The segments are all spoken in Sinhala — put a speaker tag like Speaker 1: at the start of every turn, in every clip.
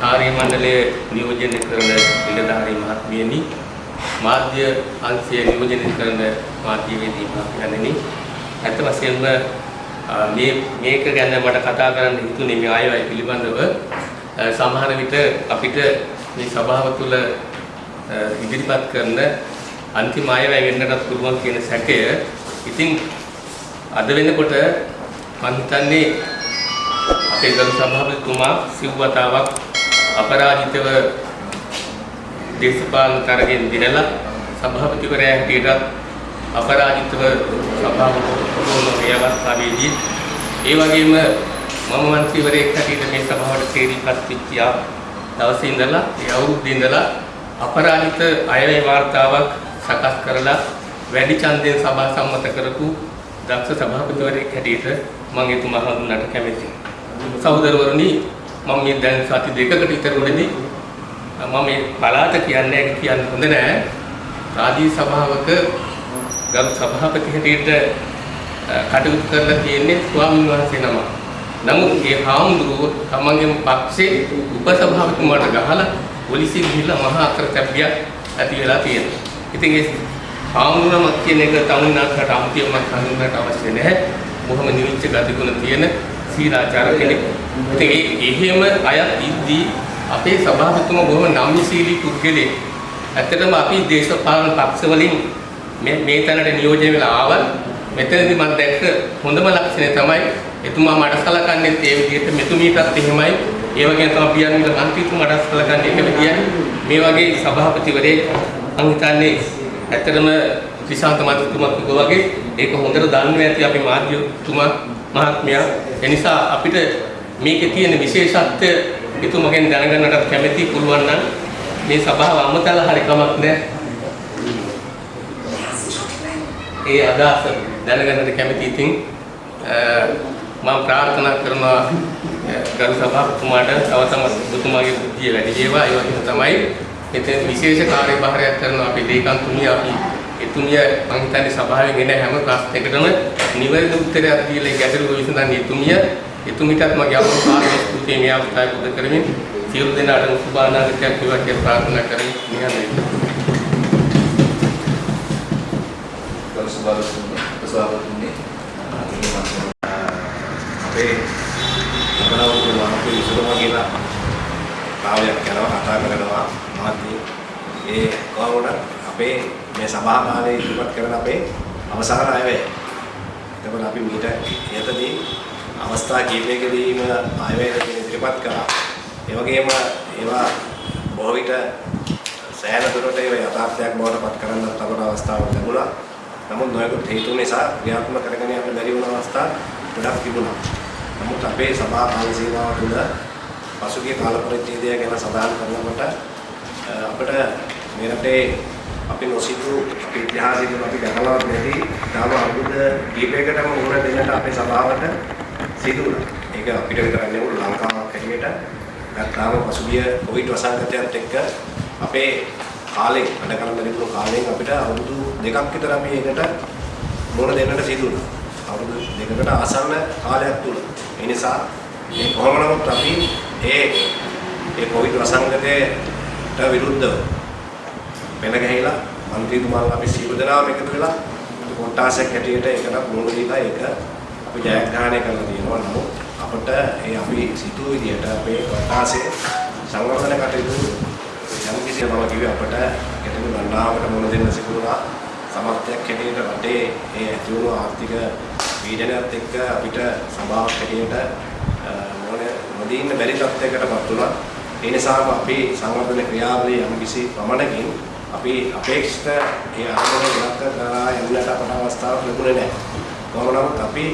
Speaker 1: කාර්ය මණ්ඩලය නියෝජනය කරන නිලධාරී මහත්මියනි මාධ්‍ය අංශය නියෝජනය කරන මාධ්‍යවේදී මහත්මයන්නි ඇත්ත වශයෙන්ම මේ මේක ගැන මට කතා කරන්න හිතුනේ මේ ආයවැය පිළිබඳව. සමහර විට අපිට මේ සභාව තුළ ඉදිරිපත් කරන අන්තිම ආයවැය වෙන්නටත් පුළුවන් කියන සැකය. ඉතින් අද වෙනකොට මම හිතන්නේ අපේ ගරු සභාපතිතුමා සිව්වතාවක් අපරාජිතව දේශපාලන තරගෙන් දිනලා සභාපතිවරයා හැටියටත් අපරාජිතව සභාවක මේ අවස්ථාවේදී ඒ වගේම මම මන්ත්‍රීවරයෙක් හැටියට මේ සභාවට තේරීපත් වෙච්ච දවසේ ඉඳලා ඒ අවුරුද්දේ ඉඳලා අපරාජිත අයවැය වාර්තාවක් සකස් කරලා වැඩි ඡන්දයෙන් සභා සම්මත කරපු දක්ෂ සභාපතිවරයෙක් හැටියට මම එතුමා හඳුන්වන්නට කැමැතියි. සහෝදරවරුනි මම මේ දැන් සති දෙකකට විතර උඩදී මම මේ පළාත කියන්නේ කියන්න හොඳ නෑ. රාජ්‍ය සභාවක ගරු සභාපති හැටියට කටයුතු කරලා තියෙන්නේ ස්වාමීන් වහන්සේ නම. නමුත් ඒ හාමුදුරුවෝ තමන්ගේම පක්ෂේ උපසභාපතිතුමාට ගහලා පොලිසිය ගිහිල්ලා මහා අකරතැබ්බියක් ඇති වෙලා තියෙනවා. ඉතින් ඒ හාමුදුරුවම කියන එක තමුන්නාට අමුතියම හඳුන්වන්නට අවශ්‍ය නැහැ. බොහොම නිවිච්ච ගතිගුණ තියෙන සීලාචාර කෙනෙක්. ඉතින් ඒ එහෙම අයත් ඉද්දී අපේ සභාපතිතුමා බොහොම නම්‍යශීලී පුද්ගලෙක්. ඇත්තටම අපි දේශපාලන පක්ෂ වලින් මේ මේ තැනට නියෝජනය වෙලා ආවත් මෙතනදී මම දැක්ක හොඳම ලක්ෂණය තමයි එතුමා මට සලකන්නේ ඒ විදිහට මෙතුමීටත් එහෙමයි ඒ වගේම තමයි පියන්විල මන්ත්‍රීතුමාට සලකන්නේ එක විදියයි මේ වගේ සභාපතිවරයෙක් මම හිතන්නේ ඇත්තටම ත්‍රිශාන්ත මන්ත්‍රීතුමා කිව්වා වගේ ඒක හොඳට දන්නවා ඇති අපි මාධ්‍යතුමා මහත්මයා එනිසා අපිට මේකේ තියෙන විශේෂත්වය එතුමගෙන් දැනගන්නට කැමැති පුළුවන් නම් මේ සභාව අමතලා හරි කමක් නැහැ ඒ අදහස දැනගන්නට කැමති ඉතින් මම ප්‍රාර්ථනා කරනවා ගරු සභාපතිතුමාට තව තම ඔබතුමාගේ බුද්ධිය වැඩි වේවා. ඒ වගේම තමයි මෙතන විශේෂ කාර්යභාරයක් කරන අපේ ලේකම්තුමිය අපි එතුමිය මම හිතන්නේ සභාවෙන් එන හැම ප්‍රශ්නයකටම නිවැරදි උත්තරයක් දීලා ගැටලුව විසඳන්නේ එතුමිය. එතුමිටත් මගේ අමුතු කාර්ය ස්තුතිය. මේ අවස්ථාවේ පුද කරමින් සියලු දෙනාටම සුභානාගතයක් වේවා කියලා ප්‍රාර්ථනා කරමින් නිහඬයි
Speaker 2: සභාපතිතුමනි අපේ අපනවුරු වහපු ඉසුරුම කියලා කාලයක් යනවා කතා කරනවා. මහත්මිය ඒ කොහොමද අපේ මේ සභා කාලේ ඉදිරිපත් කරන අපේ අවසාන අයවැය. එතකොට අපි මීට යතදී අවස්ථා කීපයකදීම අයවැය ඉදිරිපත් කරා ඒ වගේම ඒවා බොහෝ විට සෑහෙන දුරට ඒවා යථාර්ථයක් බවට පත් කරන්නත් අපට අවස්ථාවක් ලැබුණා. නමුත් නොයෙකුත් හේතු නිසා ක්‍රියාත්මක කරගෙන යන්න බැරි වුණ අවස්ථා ගොඩක් තිබුණා. නමුත් අපේ සභා කාල සීමාව තුළ පසුගිය කාල පරිච්ඡේදය ගැන සඳහන් කරනකොට අපිට මේ රටේ අපි නොසිතූ අපේ ඉතිහාසයෙන් අපි දැකලවත් නැති තාම අරුද කීපයකටම මුහුණ දෙන්නට අපේ සභාවට සිදු වුණා. ඒක අපිට විතරක් නෙවෙයි ලංකාවක් හැටියට ගත්තාම පසුගිය කොවිඩ් වසංගතයත් එක්ක අපේ කාලෙන් වැඩ කරන්න ලැබුණු කාලෙන් අපිට අවුරුදු දෙකක් විතර අපි ඒකට මොන දෙන්නට සිදු වුණා. අවුරුදු දෙකකට ආසන්න කාලයක් තුල. ඒ නිසා මේ කොහොම නමුත් අපි ඒ ඒ කොවිඩ් වසංගතයට විරුද්ධව පෙන ගහලා മന്ത്രിතුමාලා අපි සියලු දෙනාම එකතු වෙලා කොට්ටාසයක් හැටියට ඒකට මුණ දීලා ඒක අපි ජයග්‍රහණය කරලා තියෙනවා. නමුත් අපිට ඒ අපි සිතූ විදියට අපේ කොට්ටාසේ සංවර්ධන කටයුතු යම් කිසි බව කිව්වේ අපිට ගැටළු ගණනාවකට මුණ දෙන්න සිදුනා සමර්ථයක් හැටියට රටේ ඒ ඇතිවුණු ආර්ථික පීඩනයත් එක්ක අපිට සභාවක් හැටියට මොන නොදී ඉන්න බැරි තත්යකටපත් වුණා. ඒ නිසාම අපි සංවර්ධන ක්‍රියාවලිය යම් කිසි ප්‍රමාණකින් අපි අපේක්ෂිත ඒ අරමුණ ඉලක්ක කරා යන්නට අපට අවස්ථාවක් ලැබුණේ නැහැ කොහොම නමුත් අපි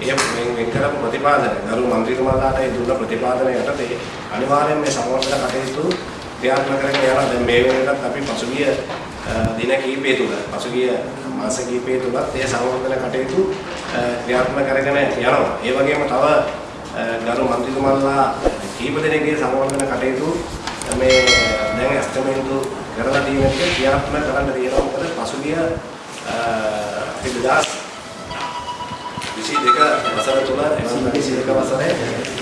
Speaker 2: ඒ වෙන් වෙන් කරපු ප්‍රතිපාදන ගරු මන්ත්‍රීතුමාලාට ඒ දුන්න ප්‍රතිපාදන යටතේ අනිවාර්යයෙන් මේ සංවර්ධන කටයුතු ක්‍රියාත්මක කරගෙන යනවා. දැන් මේ වෙනකත් අපි පසුගිය දින කිහිපය තුළ පසුගිය මාස කිහිපය තුලත් ඒ සංවර්ධන කටයුතු ක්‍රියාත්මක කරගෙන යනවා. ඒ වගේම තව ගරු මන්ත්‍රීතුමාලා කීප දෙනෙක්ගේ සංවර්ධන කටයුතු මේ දැන් ඇස්තමෙන්තු කරලා තියෙන එක ක්‍රියාත්මක කරන්න තියෙනවා. මොකද පසුගිය අපි 2022 වසර තුල එවන් 22 වසරේ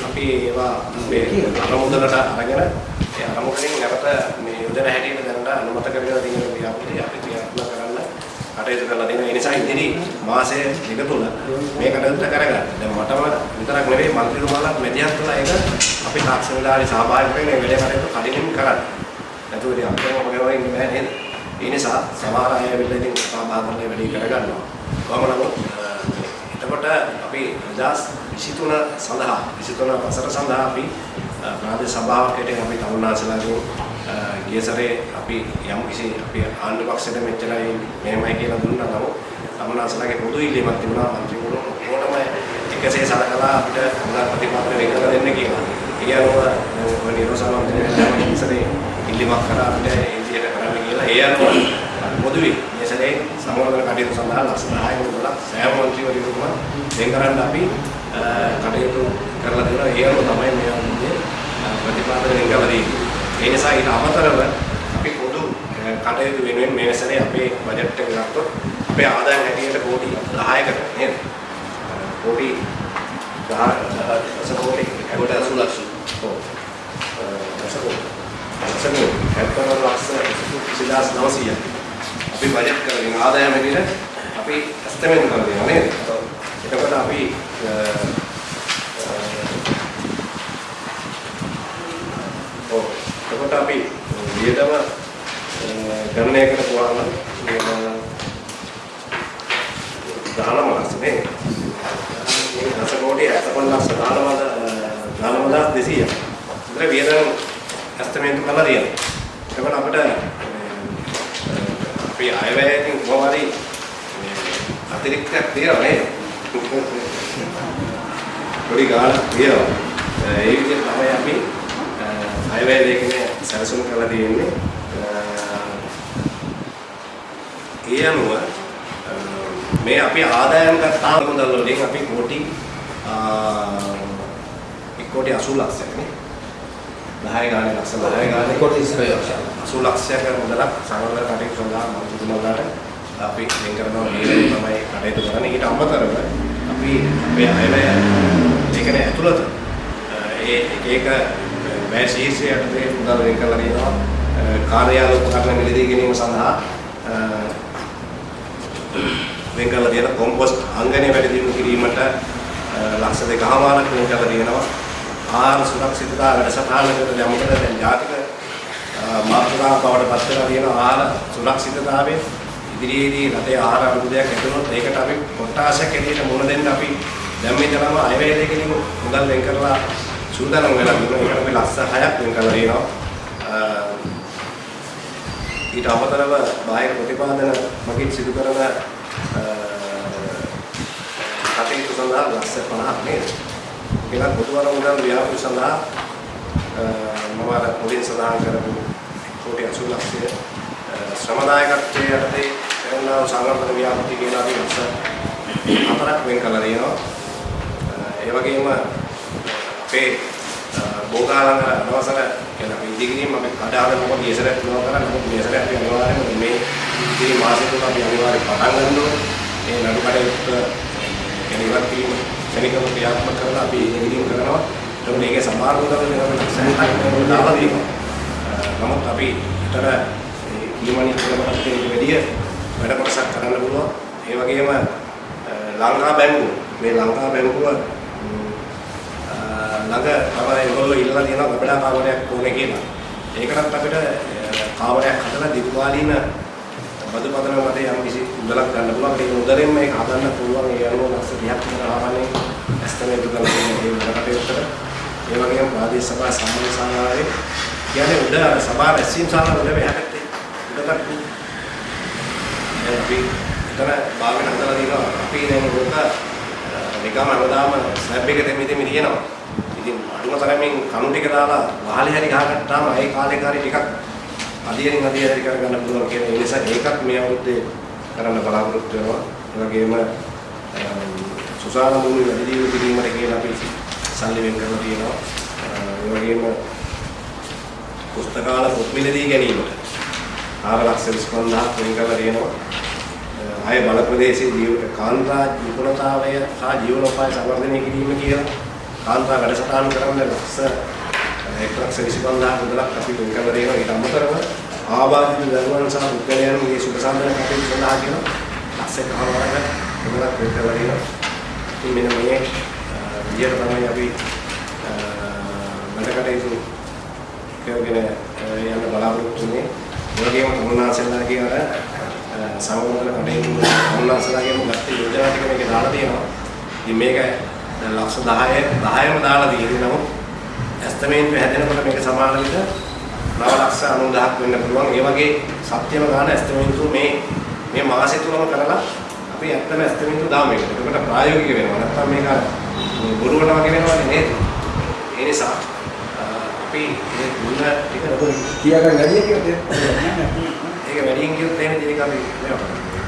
Speaker 2: අපි ඒවා අපේ අරමුදලට අරගෙන ඒ අරමුණෙන් නැවත මේ යෝජන හැටියට දැනට අනුමත කරගෙන තියෙන ව්‍යාපෘතිය අපි ක්‍රියාත්මක කරන්න කටයුතු කරලා තියෙනවා. ඒ නිසා ඉදිරි මාසයේ ටික තුන මේ කටයුත්ත කරගන්න. දැන් මටම විතරක් නෙවෙයි මන්ත්‍රීතුමාලත් මැදිහත් වෙලා ඒක අපි තාක්ෂණ විලාසයේ සහභාගී වෙන්න මේ වැඩේ කටයුතු කඩිනින් කරන්න. නැතුව ඉතින් අපේ මොකදවා ඉන්නේ නැහැ නේද? ඒ නිසා සමහර අය වෙලා ඉතින් සාමාන්‍ය වැඩේ කරගන්නවා. කොහොම නමුත් එතකොට අපි 2023 සඳහා 23 වසර සඳහා අපි ප්‍රාදේශ සභාවක් හැටියට අපි තමුන්නාසලාගෙන් ගිය සැරේ අපි යම් කිසි අපි ආණ්ඩු පක්ෂයට මෙච්චරයි මෙහෙමයි කියලා දුන්නා නමුත් තමුන්නාසලාගේ පොදු ඉල්ලීමක් තිබුණා මන්ත්‍රීවරු ඕනම එකසේ සලකලා අපිට මුදල් ප්‍රතිපත්ති වෙන් කරලා දෙන්න කියලා. ඒ අනුව ඔය නිරෝසන මන්ත්‍රීවරුන් ඉස්සරේ ඉල්ලීමක් කරා අපිට ඒ විදිහට කරන්න කියලා. ඒ අනුව පොදුවේ මේ සැරේ සමවර්ධන කටයුතු සඳහා ලක්ෂ 10ක මුදලක් සෑම මන්ත්‍රීවරුන්ම වෙන් කරන්න අපි කටයුතු කරලා දෙනවා. ඒ අනුව තමයි මේ වගේ ප්‍රතිපාදන වෙන් කරලා දෙන්නේ. ඒ නිසා ඊට අමතරව අපි පොදු කටයුතු වෙනුවෙන් මේ සැරේ අපේ බජට් එක ගත්තොත් අපේ ආදායම් හැටියට කෝටි 10කට නේද? කෝටි 10 දස කෝටි
Speaker 3: කොට 80 ලක්ෂ.
Speaker 2: ඔව්. දස කෝටි. දස කෝටි. හැත්තර ලක්ෂ 20900ක්. අපි බජට් කරගෙන ආදායම් හැටියට අපි ඇස්තමෙන් කරලා දෙනවා නේද? එතකොට අපි තුන අපි අනිවාර්යයෙන් පටන් ගන්න ඕනේ. මේ නඩු කඩේට කියන ඉවත් කිරීම ශනිකව ක්‍රියාත්මක කරලා අපි ඉදිරියෙන් කරනවා. ඒකට මේකේ සමහර උදව් වෙනවා සහයක් දාලා දෙනවා. නමුත් අපි විතර ඊමණි කරපත් වැඩිය වැඩ කොටසක් කරන්න පුළුවන්. ඒ වගේම ලංකා බැංකුව මේ ලංකා බැංකුව ළඟ තමයි ඒගොල්ලෝ ඉල්ලලා තියෙනවා ගබඩා කාමරයක් ඕනේ කියලා. ඒකටත් අපිට කාමරයක් හදලා දීර්ඝකාලීන බදු පදන මත යම් කිසි මුදලක් ගන්න පුළුවන්. ඒක මුදලෙන් මේක හදන්න පුළුවන්. ඒ අනුව ලක්ෂ 30ක් විතර ආවනේ ඇස්තමේන්තු කරලා තියෙන මේ වැඩකටයුත්තට. ඒ වගේම ප්‍රාදේශ සභා සම්මත සාලාවේ කියන්නේ උඩ සභා රැස්වීම ශාලාව උඩ මෙහාට උඩකට අපි එතන භාගයට හදලා තියෙනවා. අපි දැන් උඩ නිකම් හැමදාම ස්ලැබ් එක දෙමි දෙමි තියෙනවා. ඉතින් අඩුම තරමින් කණු ටික දාලා වහලේ හරි ගහගත්තාම ඒ කාලේ කාරි ටිකක් අධියරින් අධියරි කරගන්න පුළුවන් කියන ඒ නිසා ඒකත් මේ අවුරුද්දේ කරන්න බලාපොරොත්තු වෙනවා. ඒ වගේම සුසාන මුනි වැඩි දියුණු කිරීමට කියලා අපි සල්ලි වෙන් කරලා තියෙනවා. ඒ වගේම පුස්තකාල පොත් මිලදී ගැනීමට 4 ලක්ෂ 25000ක් වෙන් කරලා තියෙනවා. ආය බල ප්‍රදේශයේ ජීව කාන්තා නිපුණතාවය සහ ජීවනෝපාය සංවර්ධනය කිරීම කියලා කාන්තා වැඩසටහන් කරන්න ලක්ෂ එක් ලක්ෂ 25000 මුදලක් අපි වෙන් කරලා දෙනවා ඊට අමතරව ආබාධිත දරුවන් සහ පුද්ගලයන්ගේ සුඛ සම්පන්න කටයුතු සඳහා කියන ලක්ෂ කමාරක මුදලක් වෙන් කරලා දෙනවා. ඉතින් මෙන්න මේ විදියට තමයි අපි වැඩ කටයුතු කරගෙන යන්න බලාපොරොත්තු වෙන්නේ. ඒ වගේම තමුන්නාසෙල්ලා කියන සංවර්ධන කටයුතු තමුන්නාසලාගේම ගත්ත යෝජනා ටික මේකේ දාලා තියෙනවා. ඉතින් මේක දැන් ලක්ෂ 10 10ම දාලා තියෙන්නේ නමුත් ඇස්තමේන්තුව හැදෙනකොට මේක සමාන විට 9 ලක්ෂ 90000ක් වෙන්න පුළුවන්. ඒ වගේ සත්‍යම ගන්න ඇස්තමේන්තුව මේ මේ මාසෙ තුනම කරලා අපි ඇත්තම ඇස්තමේන්තුව දාමු මේකට. ඒකට ප්‍රායෝගික වෙනවා. නැත්නම් මේක බොරුවට වගේ වෙනවනේ නේද? ඒ නිසා අපි මේ දුන්න ටික
Speaker 3: කියාගන්න වැඩි කියොත්
Speaker 2: ඒක වැඩියෙන් කියොත් එහෙම ඉතින් අපි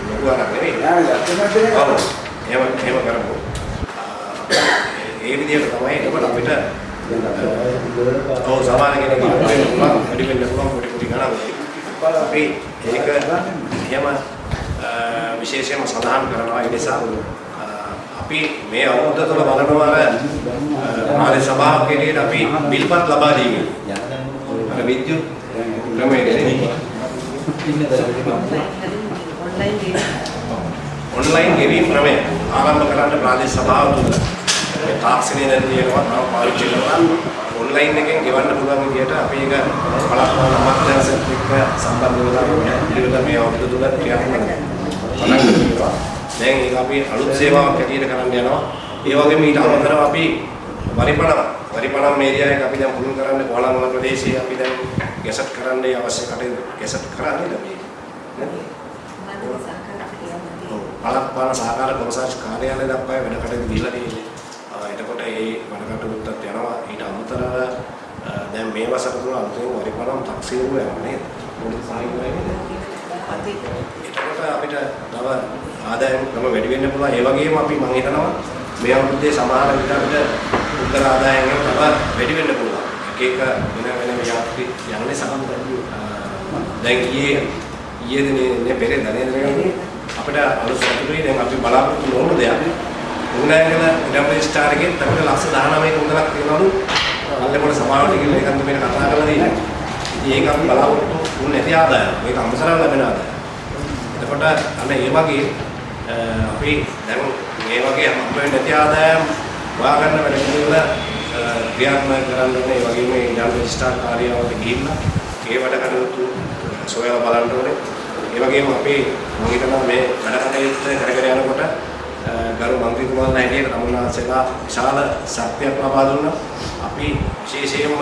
Speaker 2: ලොකු අරක් නෙවෙයි.
Speaker 3: නෑ ගැත්තම
Speaker 2: ඔව්. එහෙම එහෙම කරමු. ඒ විදිහට තමයි එතකොට අපිට ඔව් සමාන කෙනෙක් වෙන්න පුළුවන්. වැඩි වෙන්න පුළුවන් පොඩි පොඩි ගණන්. අපි ඒක එහෙම විශේෂයෙන්ම සඳහන් කරනවා. ඒ නිසා අපි මේ අවුරුද්ද තුළ බලනවා ආදී සභාවක් හැටියට අපි බිල්පත් ලබා දීමේ? අර විද්‍යුත් ක්‍රමයේදී.
Speaker 4: ඔන්ලයින්
Speaker 2: ගෙවීම් ක්‍රමය ආරම්භ කරන්න ප්‍රාදේශ සභාව තුළ මේ තාක්ෂණය දැන් තියෙනවා තව පාවිච්චි කරනවා. ඔන්ලයින් එකෙන් ගෙවන්න පුළුවන් විදිහට අපි ඒක බලපාන අමාත්‍යාංශත් එක්ක සම්බන්ධ වෙලා පිළිවෙල මේ අවුරුදු තුළ ක්‍රියාත්මක දැන් ඒක අපි අලුත් සේවාවක් හැටියට කරන්න යනවා. ඒ වගේම ඊට අමතරව අපි වරිපණම් වරිපණම් මේරියා එක අපි දැන් පුහුණු කරන්න කොළඹ ප්‍රදේශයේ අපි දැන් ගැසට් කරන්න අවශ්‍ය කටයුතු ගැසට් කරන්නේ නේද
Speaker 4: ක්‍රියාවලිය
Speaker 2: බලපාන සහකාර කොමසාරිස් කාර්යාලය දක්වා වැඩ කටයුතු දීලා තියෙන්නේ. ආ, එතකොට ඒ වැඩ කටයුත්තත් යනවා. ඊට අමතරව ආ, දැන් මේ වසර තුල අලුතෙන් වරිපණම් තක්සේරුව යනවා නේද? පොලිස් සහායකයනේ.
Speaker 4: අපි
Speaker 2: එතකොට අපිට තව ආදායම් ක්‍රම වැඩි වෙන්න පුළුවන්. ඒ වගේම අපි මම හිතනවා මේ අවුරුද්දේ සමහර විට අපිට උත්තර ආදායම් එක තව වැඩි වෙන්න පුළුවන්. එක එක වෙන වෙන ව්‍යාපෘති යන්නේ සමහර දැන් ඊයේ ඊයේ දිනේ පෙරේද නේද අපිට අලුත් සතුටුයි දැන් අපි බලාපොරොත්තු නොවුණු දෙයක් උගනෑගල ඉඩම් ස්ටාර් එකෙන් අපිට ලක්ෂ 19ක මුදලක් තියනවලු අල්ලපොළ සභාවට ගිහින් ඒකත් මේක කතා කරලා තියෙනවා. ඉතින් ඒක අපි බලාපොරොත්තු වුණ නැති ආදායම. මේක අමතරව ලැබෙන ආදායම. එතකොට අන්න ඒ වගේ අ, අපි දැන් මේ වගේ හම්බ වෙන්නේ නැති ආදායම් හොයාගන්න වැඩ පිළිවෙල අ, ක්‍රියාත්මක කරන්න ඕනේ. ඒ වගේම ඉඩම් රෙජිස්ට්‍රාර් කාර්යාලයට ගිහිල්ලා ඒ වැඩ කටයුතු සොයලා බලන්න ඕනේ. ඒ වගේම අපි මම හිතනවා මේ වැඩ කටයුත්ත කරගෙන යනකොට අ, ගරු මන්ත්‍රීතුමාලා හැටියට තමුන්නාන්සේලා විශාල ශක්තියක් ලබා දුන්නා. අපි විශේෂයෙන්ම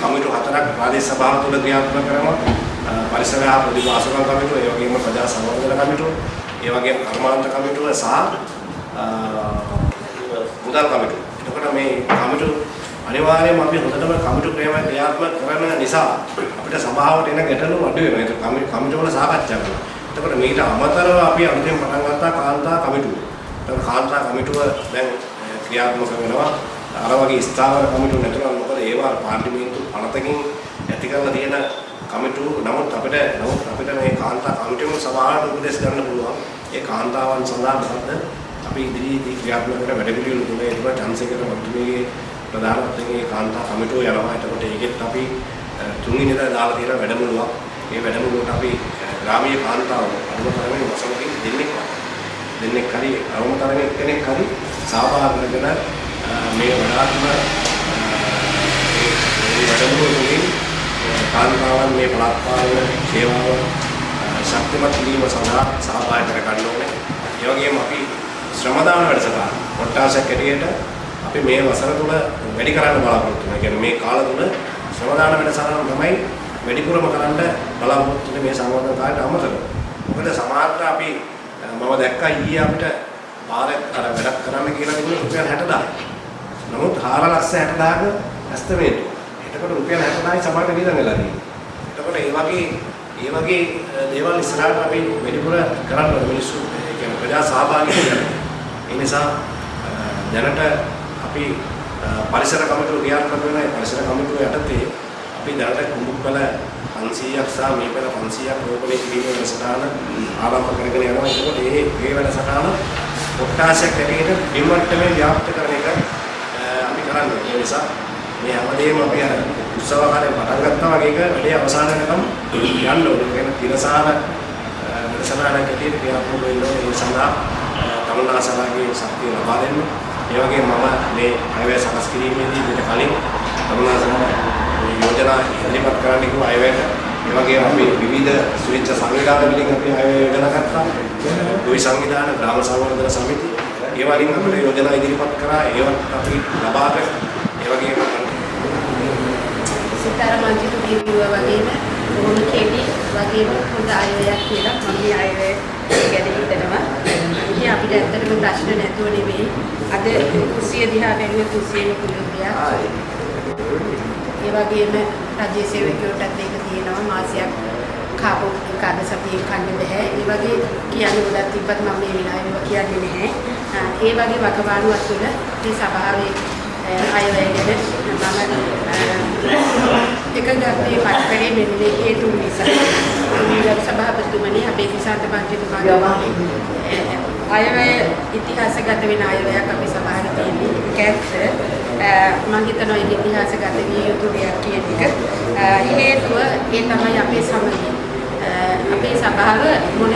Speaker 2: කමිටු හතරක් ප්‍රාදේශ සභාව තුළ ක්‍රියාත්මක කරනවා. අ, පරිසර හා පොදු ආසන කමිටුව, ඒ වගේම ප්‍රජා සංවර්ධන කමිටුව, ඒ වගේම කර්මාන්ත කමිටුව සහ අ, මුදල් කමිටුව. එතකොට මේ කමිටු අනිවාර්යයෙන්ම අපි හොඳටම කමිටු ක්‍රම ක්‍රියාත්මක කරන නිසා අපිට සභාවට එන ගැටලු අඩු වෙනවා. ඒක කමිටු කමිටු වල සාකච්ඡා කරනවා. එතකොට මීට අමතරව අපි අලුතෙන් පටන් ගත්තා කාන්තා කමිටුව. එතකොට කාන්තා කමිටුව දැන් අ, ක්‍රියාත්මක වෙනවා. අර වගේ ස්ථාවර කමිටු නැතුණා මොකද ඒවා පාර්ලිමේන්තු පනතකින් ඇති කරලා තියෙන කමිටු නමුත් අපිට නමුත් අපිට මේ කාන්තා කමිටුවම සභාවට උපදෙස් ගන්න පුළුවන්. ඒ කාන්තාවන් සඳහා මොකද අපි ඉදිරියේදී ක්‍රියාත්මක කරන වැඩ පිළිවෙල තුනේ ඒක චන්සේකර මන්ත්‍රීගේ ප්‍රධානත්වයෙන් ඒ කාන්තා කමිටුව යනවා. එතකොට ඒකෙත් අපි අ, තුන්වෙනිදා දාලා තියෙන වැඩමුළුවක්. මේ වැඩමුළුවට අපි අ, ග්‍රාමීය කාන්තාව අනුමතරමින් වසමකින් දෙන්නෙක් දෙන්නෙක් හරි අවමතරමින් කෙනෙක් හරි සහභාගී වෙන අ, මේ වඩාත්ම අ, මේ මේ වැඩමුළුව තුළින් අ, කාන්තාවන් මේ පළාත් පාලන සේවාව අ, ශක්තිමත් කිරීම සඳහා සහභාගී කර ගන්න ඕනේ. ඒ වගේම අපි ශ්‍රමදාන වැඩසටහන කොට්ටාසයක් ඇටියට අපි මේ වසර තුල වැඩි කරන්න බලාපොරොත්තු වෙනවා. ඒ කියන්නේ මේ කාල තුල ශ්‍රමදාන වැඩසටහන තමයි වැඩිපුරම කරන්න බලාපොරොත්තු වෙන්නේ මේ සංවර්ධන කාලයට අමතරව. මොකද සමහරට අපි අ, මම දැක්කා ඊයේ අපිට පාරක් අර වැඩක් කරන්න කියලා තිබුණේ රුපියල් 60000. නමුත් 4 ලක්ෂ 60000ක ඇස්තමේන්තු. එතකොට රුපියල් 60000යි සමහරට වියදම් වෙලා තියෙන්නේ. එතකොට ඒ වගේ ඒ වගේ අ, දේවල් ඉස්සරහට අපි වැඩිපුර කරන්න ඕනේ මිනිස්සු ඒ කියන්නේ ප්‍රජා සහභාගී වෙන්න. ඒ නිසා අ, දැනට අපි අ, පරිසර කමිටුව ක්‍රියාත්මක වෙන ඒ පරිසර කමිටුව යටතේ අපි දැනට කුඹුකල 500ක් සහ මේ පෙර 500ක් රෝපණය කිරීමේ වැඩසටහන ආරම්භ කරගෙන යනවා. ඒකෝට මේ මේ වැඩසටහන කොට්ටාසයක් හැටියට බිම්මට්ටමේ ව්‍යාප්ත කරන එක අ, අපි කරන්නේ. ඒ නිසා මේ හැමදේම අපි අර උත්සව කාලේ පටන් ගත්තා වගේ එක වැඩේ අවසාන වෙනකම් යන්න ඕනේ. කියන තිරසාන නිසනාන කටියට ක්‍රියාත්මක වෙන්න ඕනේ. ඒ සඳහා තමුන්නාසලාගේ ශක්තිය ලබා දෙන්න. ඒ වගේම මම මේ අයවැය සකස් කිරීමේදී ඊට කලින් තමුන්නාසලා යෝජනා ඉදිරිපත් කරන්න කිව්ව අයවැයට ඒ වගේම අපි විවිධ ස්විච් සංවිධාන වලින් අපි අයවැය යොදලා ගත්තා. ගොවි සංවිධාන, ග්‍රාම සංවර්ධන සමිති ඒ වලින් අපිට යෝජනා ඉදිරිපත් කරා ඒවත් අපි ලබාගෙන ඒ වගේම
Speaker 4: සිතාර මන්ත්‍රීතු කිව්වා වගේම බොහොම කෙටි වගේම හොඳ අයවැයක් කියලා මම මේ අයවැය ගැන හිතනවා. ඉතින් අපිට ඇත්තටම ප්‍රශ්න නැතුව නෙවෙයි අද කුස්සිය දිහා බැලුවේ කුස්සියේම කුළුගියා. ඒ වගේම රජයේ සේවකයෝටත් ඒක තියෙනවා මාසයක් කාපු කාද සතියේ කන්න බෑ. ඒ වගේ කියන්නේ ගොඩක් තිබ්බත් මම මේ වෙලාවෙම කියන්නේ නැහැ. ඒ වගේ වකවානුවක් තුළ මේ සභාවේ අයවැය ගැන මම එකගත්තේ පත්තරේ මෙන්න මේ හේතු නිසා. මේ සභාපතිතුමනි අපේ විසාත පන්තිතුමාගේ අයවැය ඉතිහාසගත වෙන අයවැයක් අපේ සභාවේ තියෙන්නේ. ඒක ඇත්ත. මම හිතනවා ඒක ඉතිහාසගත විය යුතු දෙයක් කියන එක. හේතුව ඒ තමයි අපේ සමගිය. අපේ සභාව මොන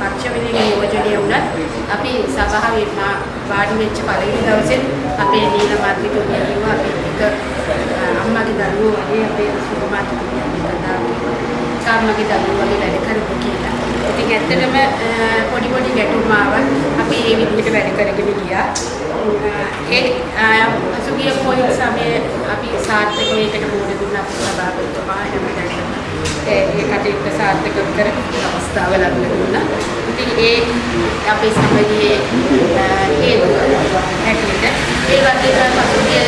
Speaker 4: පක්ෂ වෙනින් යෝජනය වුණත් අපි සභාවේ මා වාඩි වෙච්ච පළවෙනි දවසේ අපේ නීල මන්ත්‍රීතුමිය කිව්වා අපි එක අම්මගේ දරුවෝ වගේ අපේ සුභමාතුමිය කතා කාර්මගේ දරුවෝ වගේ වැඩ කරපු කියලා. ඉතින් ඇත්තටම පොඩි පොඩි ගැටුම් ආවත් අපි ඒ විදිහට වැඩ කරගෙන ගියා. ඒ අසුගිය පොයි සමයේ අපි සාර්ථකව ඒකට මුහුණ දුන්නා සභාපතිතුමා හැමදාම ඒ කටයුත්ත සාර්ථක කර අවස්ථාව ලැබුණ දුන්නා. ඉතින් ඒ අපේ සමගියේ හේතුව හැටියට ඒ වගේම පසුගිය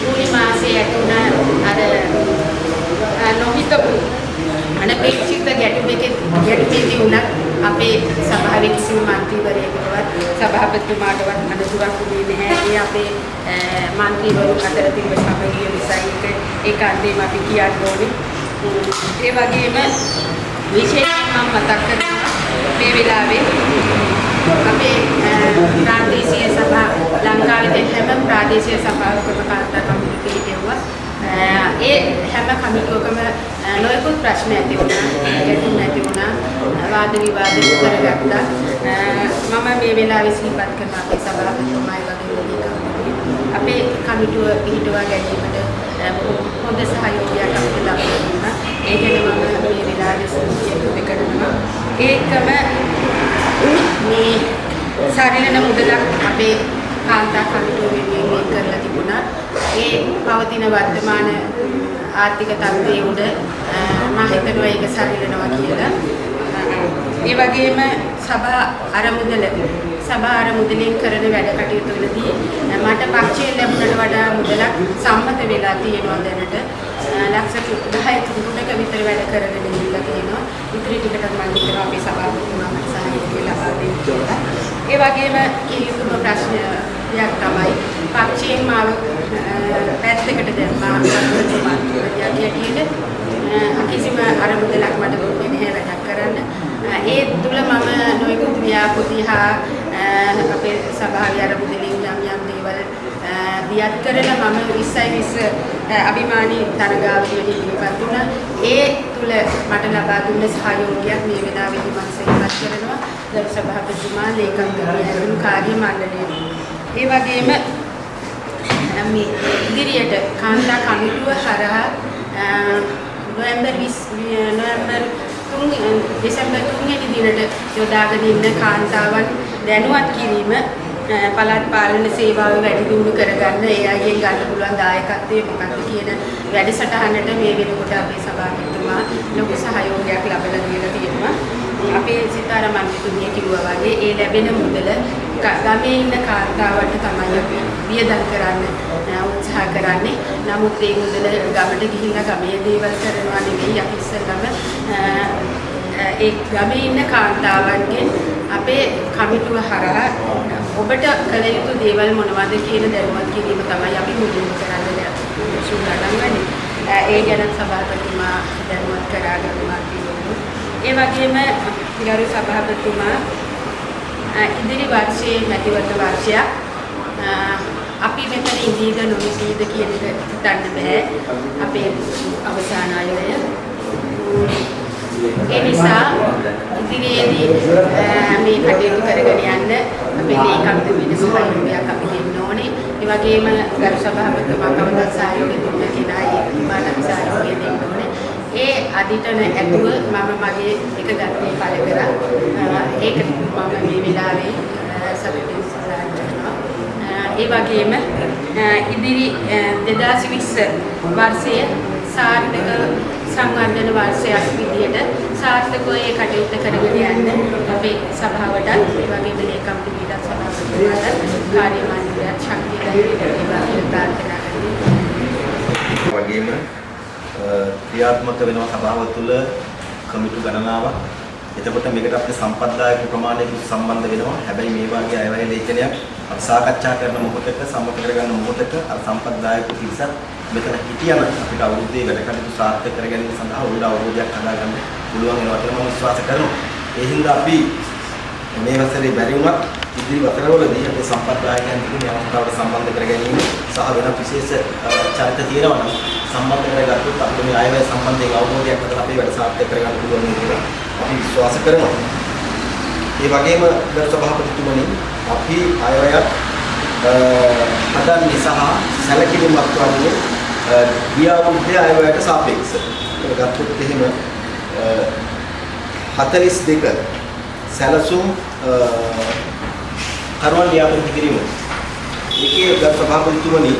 Speaker 4: ජූලි මාසයේ ඇතුණ අර නොහිතපු අනපේක්ෂිත ගැටුමක ගැටුමේදී වුණත් අපේ සභාවේ කිසිම මන්ත්‍රීවරයෙකුටවත් සභාපතිතුමාටවත් අනුතුරක් දුන්නේ නැහැ. ඒ අපේ මන්ත්‍රීවරු අතර තිබෙන සමගිය නිසා ඒක ඒකාන්තයෙන්ම අපි කියන්න ඕනේ. ඒ වගේම විශේෂයෙන්ම මතක් කරනවා මේ වෙලාවේ අපේ ප්‍රාදේශීය සභා ලංකාවේ තියෙන හැම ප්‍රාදේශීය සභාවකම කාර්යතා කමිටු පිළිගෙව්වා. ඒ හැම කමිටුවකම නොයෙකුත් ප්‍රශ්න ඇති වුණා, ගැටුම් ඇති වුණා, වාද විවාද කරගත්තා. මම මේ වෙලාවේ සිහිපත් කරන අපේ සභාපතිතුමායි වගේ අපේ කමිටුව පිහිටුවා ගැනීමට හොඳ සහයෝගයක් අපිට ලබා දුන්නා. ඒ ගැන මම මේ වෙලාවේ ස්තුතිය කරනවා. ඒකම මේ ශරීරන මුදලක් අපේ කාන්තා කමිටුව වෙනුවෙන් කරලා තිබුණා. ඒ පවතින වර්තමාන ආර්ථික තත්ත්වයේ උඩ මම හිතනවා ඒක සරිලනවා කියලා. ඒ වගේම සභා අරමුදල සභා අරමුදලෙන් කරන වැඩ කටයුතු වලදී මට පක්ෂයෙන් ලැබුණට වඩා මුදලක් සම්මත වෙලා තියෙනවා දැනට. ලක්ෂ 10ක තුනක විතර වැඩ කරගෙන ඉඳලා තියෙනවා. ඉතිරි ටිකට මම හිතනවා අපේ සභාපතිතුමා මට සහාය ලබා දෙන්න කියලා. ඒ වගේම කීයුතුම ප්‍රශ්නයක් තමයි පක්ෂයෙන් මාව පැත්තකට දැම්මා යටියට කිසිම අරමුදලක් මට දුන්නේ නැහැ වැඩක් කරන්න. ඒ තුල මම නොයෙකුත් ව්‍යාපෘති හා අපේ සභාවේ අරමුදලින් යම් යම් දේවල් දියත් කරලා මම 20යි 20 අභිමානී තරගාවලියට ඉදිරිපත් වුණා. ඒ තුල මට ලබා දුන්න සහයෝගයක් මේ වෙලාවේදී මම සේවයක් කරනවා. ගරු සභාපතිතුමා ලේකම් කමිටුවේ කාර්ය මණ්ඩලයේ. ඒ වගේම මේ ඉදිරියට කාන්තා කමිටුව හරහා නොවැම්බර් 20 නොවැම්බර් 3 දෙසැම්බර් 3 වෙනි දිනට යොදාගෙන ඉන්න කාන්තාවන් දැනුවත් කිරීම පළාත් පාලන සේවාව වැඩි දියුණු කරගන්න ඒ අයගෙන් ගන්න පුළුවන් දායකත්වය මොකක්ද කියන වැඩසටහනට මේ වෙනකොට අපේ සභාපතිතුමා ලොකු සහයෝගයක් ලබලා දීලා තියෙනවා. අපේ සිතාර මන්ත්‍රීතුමිය කිව්වා වගේ ඒ ලැබෙන මුදල ගමේ ඉන්න කාන්තාවන්ට තමයි අපි වියදම් කරන්න උත්සාහ කරන්නේ. නමුත් ඒ මුදල ගමට ගිහිල්ලා ගමේ දේවල් කරනවා නෙවෙයි අපි ඉස්සෙල්ලම ඒ ගමේ ඉන්න කාන්තාවන්ගෙන් අපේ කමිටුව හරහා ඔබට කළ යුතු දේවල් මොනවද කියන දැනුවත් කිරීම තමයි අපි මුලින්ම කරන්න සූදානම් වෙන්නේ. ඒ ගැන සභාපතිතුමා දැනුවත් කරා ගන්නවා කියනවා. ඒ වගේම ගරු සභාපතිතුමා ඉදිරි වර්ෂයේ මැතිවරණ වර්ෂයක් අපි මෙතන ඉඳීද නොඉඳීද කියන එක හිතන්න බෑ. අපේ අවසාන අයවැය. ඒ නිසා ඉදිරියේදී ඈ, මේ කටයුතු කරගෙන යන්න අපේ ලේකම්ද වෙන සහයෝගයක් අපි දෙන්න ඕනේ. ඒ වගේම ගරු සභාපතිතුමා කවදා සහයෝගය දුන්න කෙනා ඒ මානව සහයෝගය දෙන්න ඕනේ. ඒ අදිටන ඇතුව මම මගේ එක ගත්තේ පළ කරා. අ, ඒක මම මේ වෙලාවේ අ, සතුටින් සඳහන් කරනවා. අ, ඒ වගේම අ, ඉදිරි අ, 2020 වර්ෂයේ සාර්ථක සංවර්ධන වර්ෂයක් විදියට සාර්ථකව ඒ කටයුත්ත කරගෙන යන්න අපේ සභාවටත් ඒ වගේම ලේකම් පිළිගත් සභාපතිතුමාට කාර්ය මණ්ඩලයට ශක්තිය ලැබේවා කියලා ප්‍රාර්ථනා කරනවා.
Speaker 5: වගේම අ, ක්‍රියාත්මක වෙනවා සභාව තුළ කමිටු ගණනාවක්. එතකොට මේකට අපිට සම්පත්දායක ප්‍රමාණයක සම්බන්ධ වෙනවා. හැබැයි මේ වගේ අයවැය ලේඛනයක් අපි සාකච්ඡා කරන මොහොතක සම්මත කරගන්න මොහොතක අර සම්පත්දායක පිරිසක් මෙතන හිටියම අපිට අවුරුද්දේ වැඩ කටයුතු සාර්ථක කර ගැනීම සඳහා උඩ අවබෝධයක් හදාගන්න පුළුවන් වෙනවා කියලා මම විශ්වාස කරනවා. ඒ හින්දා අපි මේ වසරේ බැරි වුණත් ඉදිරි වසරවලදී අපේ සම්පත්දායකයන් ටික මේ අවස්ථාවට සම්බන්ධ කර ගැනීම සහ වෙන විශේෂ අ, චරිත තියෙනවා නම් සම්බන්ධ කරගත්තොත් අපිට මේ ආයවැය සම්බන්ධයෙන් අවබෝධයක් හදලා අපේ වැඩ සාර්ථක කරගන්න පුළුවන් කියලා අපි විශ්වාස කරනවා. ඒ වගේම ගරු සභාපතිතුමනි අපි අයවැයක් අ, හදන්නේ සහ සැලකිලිමත් වන්නේ අ, ගිය අවුරුද්දේ අයවැයට සාපේක්ෂව. ඒක ගත්තොත් එහෙම අ, 42 සැලසුම් අ, කරුවන් ලියාපදිංචි කිරීම. ඒකේ ගරු සභාපතිතුමනි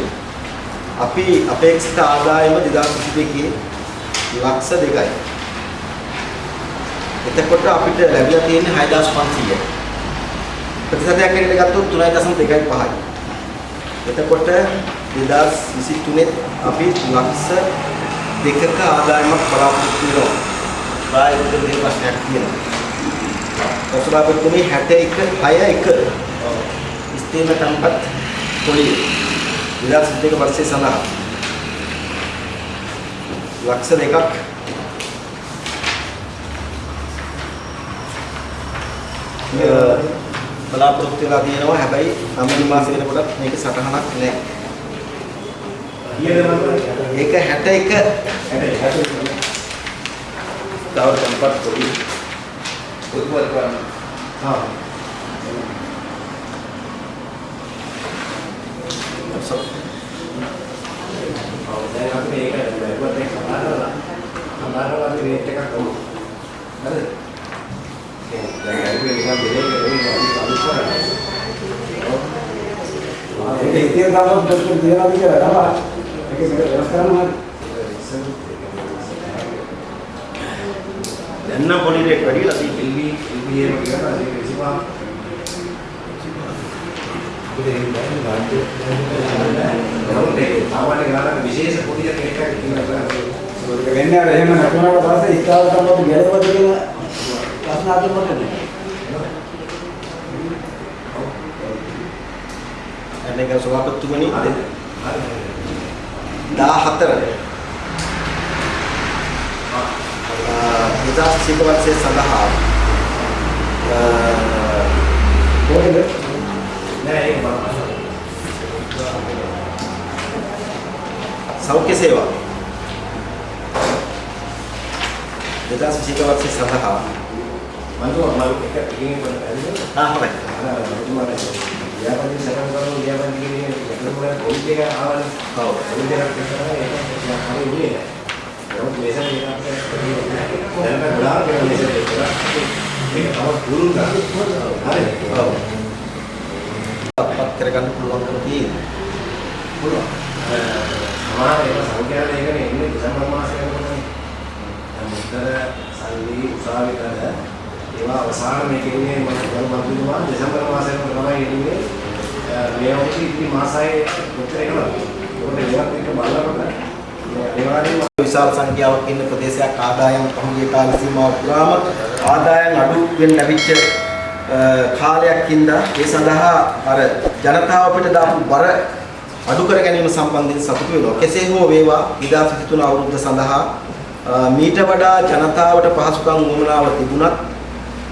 Speaker 5: අපි අපේක්ෂිත ආදායම 2022 ලක්ෂ 2යි. එතකොට අපිට ලැබිලා තියෙන්නේ 6500යි. ප්‍රතිශතයක් හැටියට ගත්තොත් 3.25යි. එතකොට 2023 අපි ලක්ෂ දෙකක ආදායමක් බලාපොරොත්තු වෙනවා. ප්‍රායෝගික දේ ප්‍රශ්නයක් තියෙනවා. සභාපතිතුමනි 61 61 ස්ථීර තම්පත් පොලිය 2022 වර්ෂයේ සඳහා. ලක්ෂ දෙකක් බලාපොරොත්තු වෙලා තියෙනවා. හැබැයි අමරි මාසෙ වෙනකොට මේක සටහනක් නැහැ. ඒක 61 තව තම්පත් පොලිය
Speaker 3: උත්පත් කරන්න.
Speaker 5: Ah. So,
Speaker 2: ඔව් දැන් අපි මේක බැලුවත් ඒක සමානවලා සමානවලා අපි රේට් එකක් කරමු. හරිද? දැන් අපි නිකන් දෙලේ කරේ අපි අලුත් කරන්නේ.
Speaker 3: ඒක ඉතින් තමයි දෙන්න දෙනවා කියලා නම. ඒක මේක වෙනස් කරන්න
Speaker 5: දැන් නම් පොඩි වැඩිලා තියෙනවා.
Speaker 2: එල්බි එල්බි එක කියලා ඒක විසිපා සාමාන්‍ය ගානක විශේෂ පොඩි
Speaker 3: ඒක වෙන්නේ අර එහෙම නැතුණාට පස්සේ ඉස්තාව තමයි ගැලවද කියන ප්‍රශ්න අහන්නට නෑ.
Speaker 5: අනේක සභාපතිතුමනි 14 විදාස් සිකවත්සේ සඳහා
Speaker 3: කොහෙද?
Speaker 2: නෑ ඒක.
Speaker 5: සෞඛ්‍ය සේවා විදාස් සිකවත්සේ සඳහා
Speaker 2: මම මම එක එකකින් බලන්න.
Speaker 5: ආ හොඳයි
Speaker 2: අර ඔබතුමාට ව්‍යාපාරික සටන් කරන ව්‍යාපාරික කිරීමේ එකතුමල පොලිස් එක ආවනේ.
Speaker 5: ඔව්
Speaker 2: පොලිස් එකක් කරනවා ඒක හරි උනේ නෑ. නමුත් මේසන් එකක් දැන් මම ගොඩාක් කරන මේසන් එකක් කරා. මේක තව පුරුදු කරා. හරි.
Speaker 5: ඔව් අපත් කරගන්න පුළුවන්කම තියෙනවා
Speaker 2: පුළුවන්. සමහර ඒවා සංඛ්‍යා ලේඛන එන්නේ දෙසැම්බර් මාසයේ වෙනකොටනේ. දැන් මුතර සල්ලි උසාවිතර ඒවා අවසාන මේක ඉන්නේ මම ගරු මන්ත්‍රීතුමා දෙසැම්බර් මාසයේ තමයි එන්නේ. මේ අවුරුදු ඉතිරි මාසයේ මුතර එනවා. ඒකට ඒවත් එක බලනකොට ඒ වගේම
Speaker 5: විශාල සංඛ්‍යාවක් ඉන්න ප්‍රදේශයක් ආදායම් පහුගිය කාල සීමාව පුරාම ආදායම් අඩු වෙන්න ලැබිච්ච අ, කාලයක් හින්දා ඒ සඳහා අර ජනතාව අපිට දාපු බර අඩු කර ගැනීම සම්බන්ධයෙන් සතුටු වෙනවා. කෙසේ හෝ වේවා 2023 අවුරුද්ද සඳහා අ, මීට වඩා ජනතාවට පහසුකම් වමනාව තිබුණත්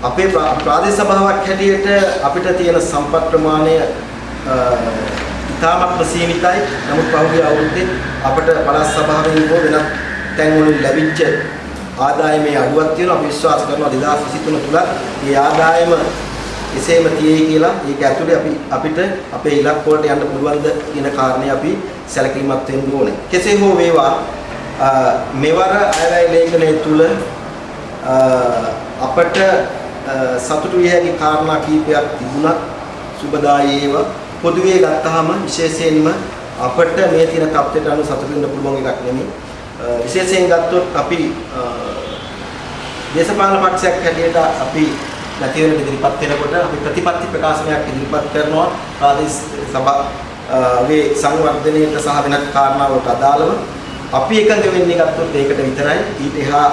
Speaker 5: අපේ ප්‍රා- ප්‍රාදේශ සභාවක් හැටියට අපිට තියෙන සම්පත් ප්‍රමාණය අ, ඉතාමත්ම සීමිතයි. නමුත් පහුගිය අවුරුද්දේ අපට පළාත් සභාවෙන් හෝ වෙනත් තැන්වලින් ලැබිච්ච ආදායමේ අඩුවක් තියෙනවා. අපි විශ්වාස කරනවා 2023 තුල මේ ආදායම එසේම තියෙයි කියලා ඒක ඇතුලේ අපි අපිට අපේ ඉලක්ක වලට යන්න පුළුවන්ද කියන කාරණේ අපි සැලකිලිමත් වෙන්න ඕනේ. කෙසේ හෝ වේවා අ, මෙවර අයවැය ලේඛනයේ තුල අ, අපට අ, සතුටු විය හැකි කාරණා කීපයක් තිබුණත් සුබදායී ඒවා පොදුවේ ගත්තාම විශේෂයෙන්ම අපට මේ තියෙන තත්ත්වයට අනුව සතුටු වෙන්න පුළුවන් එකක් නෙමෙයි. අ, විශේෂයෙන් ගත්තොත් අපි අ, දේශපාලන පක්ෂයක් හැටියට අපි නැති වෙන ඉදිරිපත් වෙනකොට අපි ප්‍රතිපත්ති ප්‍රකාශනයක් ඉදිරිපත් කරනවා. ප්‍රාදේශීය සභාවේ සංවර්ධනයට සහ වෙනත් කාරණාවලට අදාළව. අපි එකඟ වෙන්නේ ගත්තොත් ඒකට විතරයි. ඊට එහා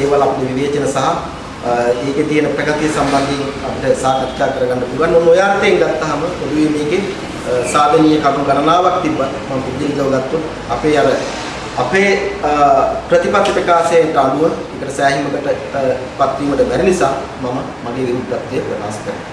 Speaker 5: ඒවල අපේ විවේචන සහ අ, ඒකේ තියෙන ප්‍රගතිය සම්බන්ධයෙන් අපිට සාකච්ඡා කරගන්න පුළුවන්. මොන ඔය අර්ථයෙන් ගත්තාම පොදුවේ මේකේ අ, සාධනීය කරුණු ගණනාවක් තිබ්බත් මම පුදුලිකව ගත්තොත් අපේ අර අපේ අ, ප්‍රතිපත්ති ප්‍රකාශයට අනුව ඒකට සෑහීමකට අ, පත්වීමට බැරි නිසා මම මගේ විරුද්ධත්වය ප්‍රකාශ කරනවා.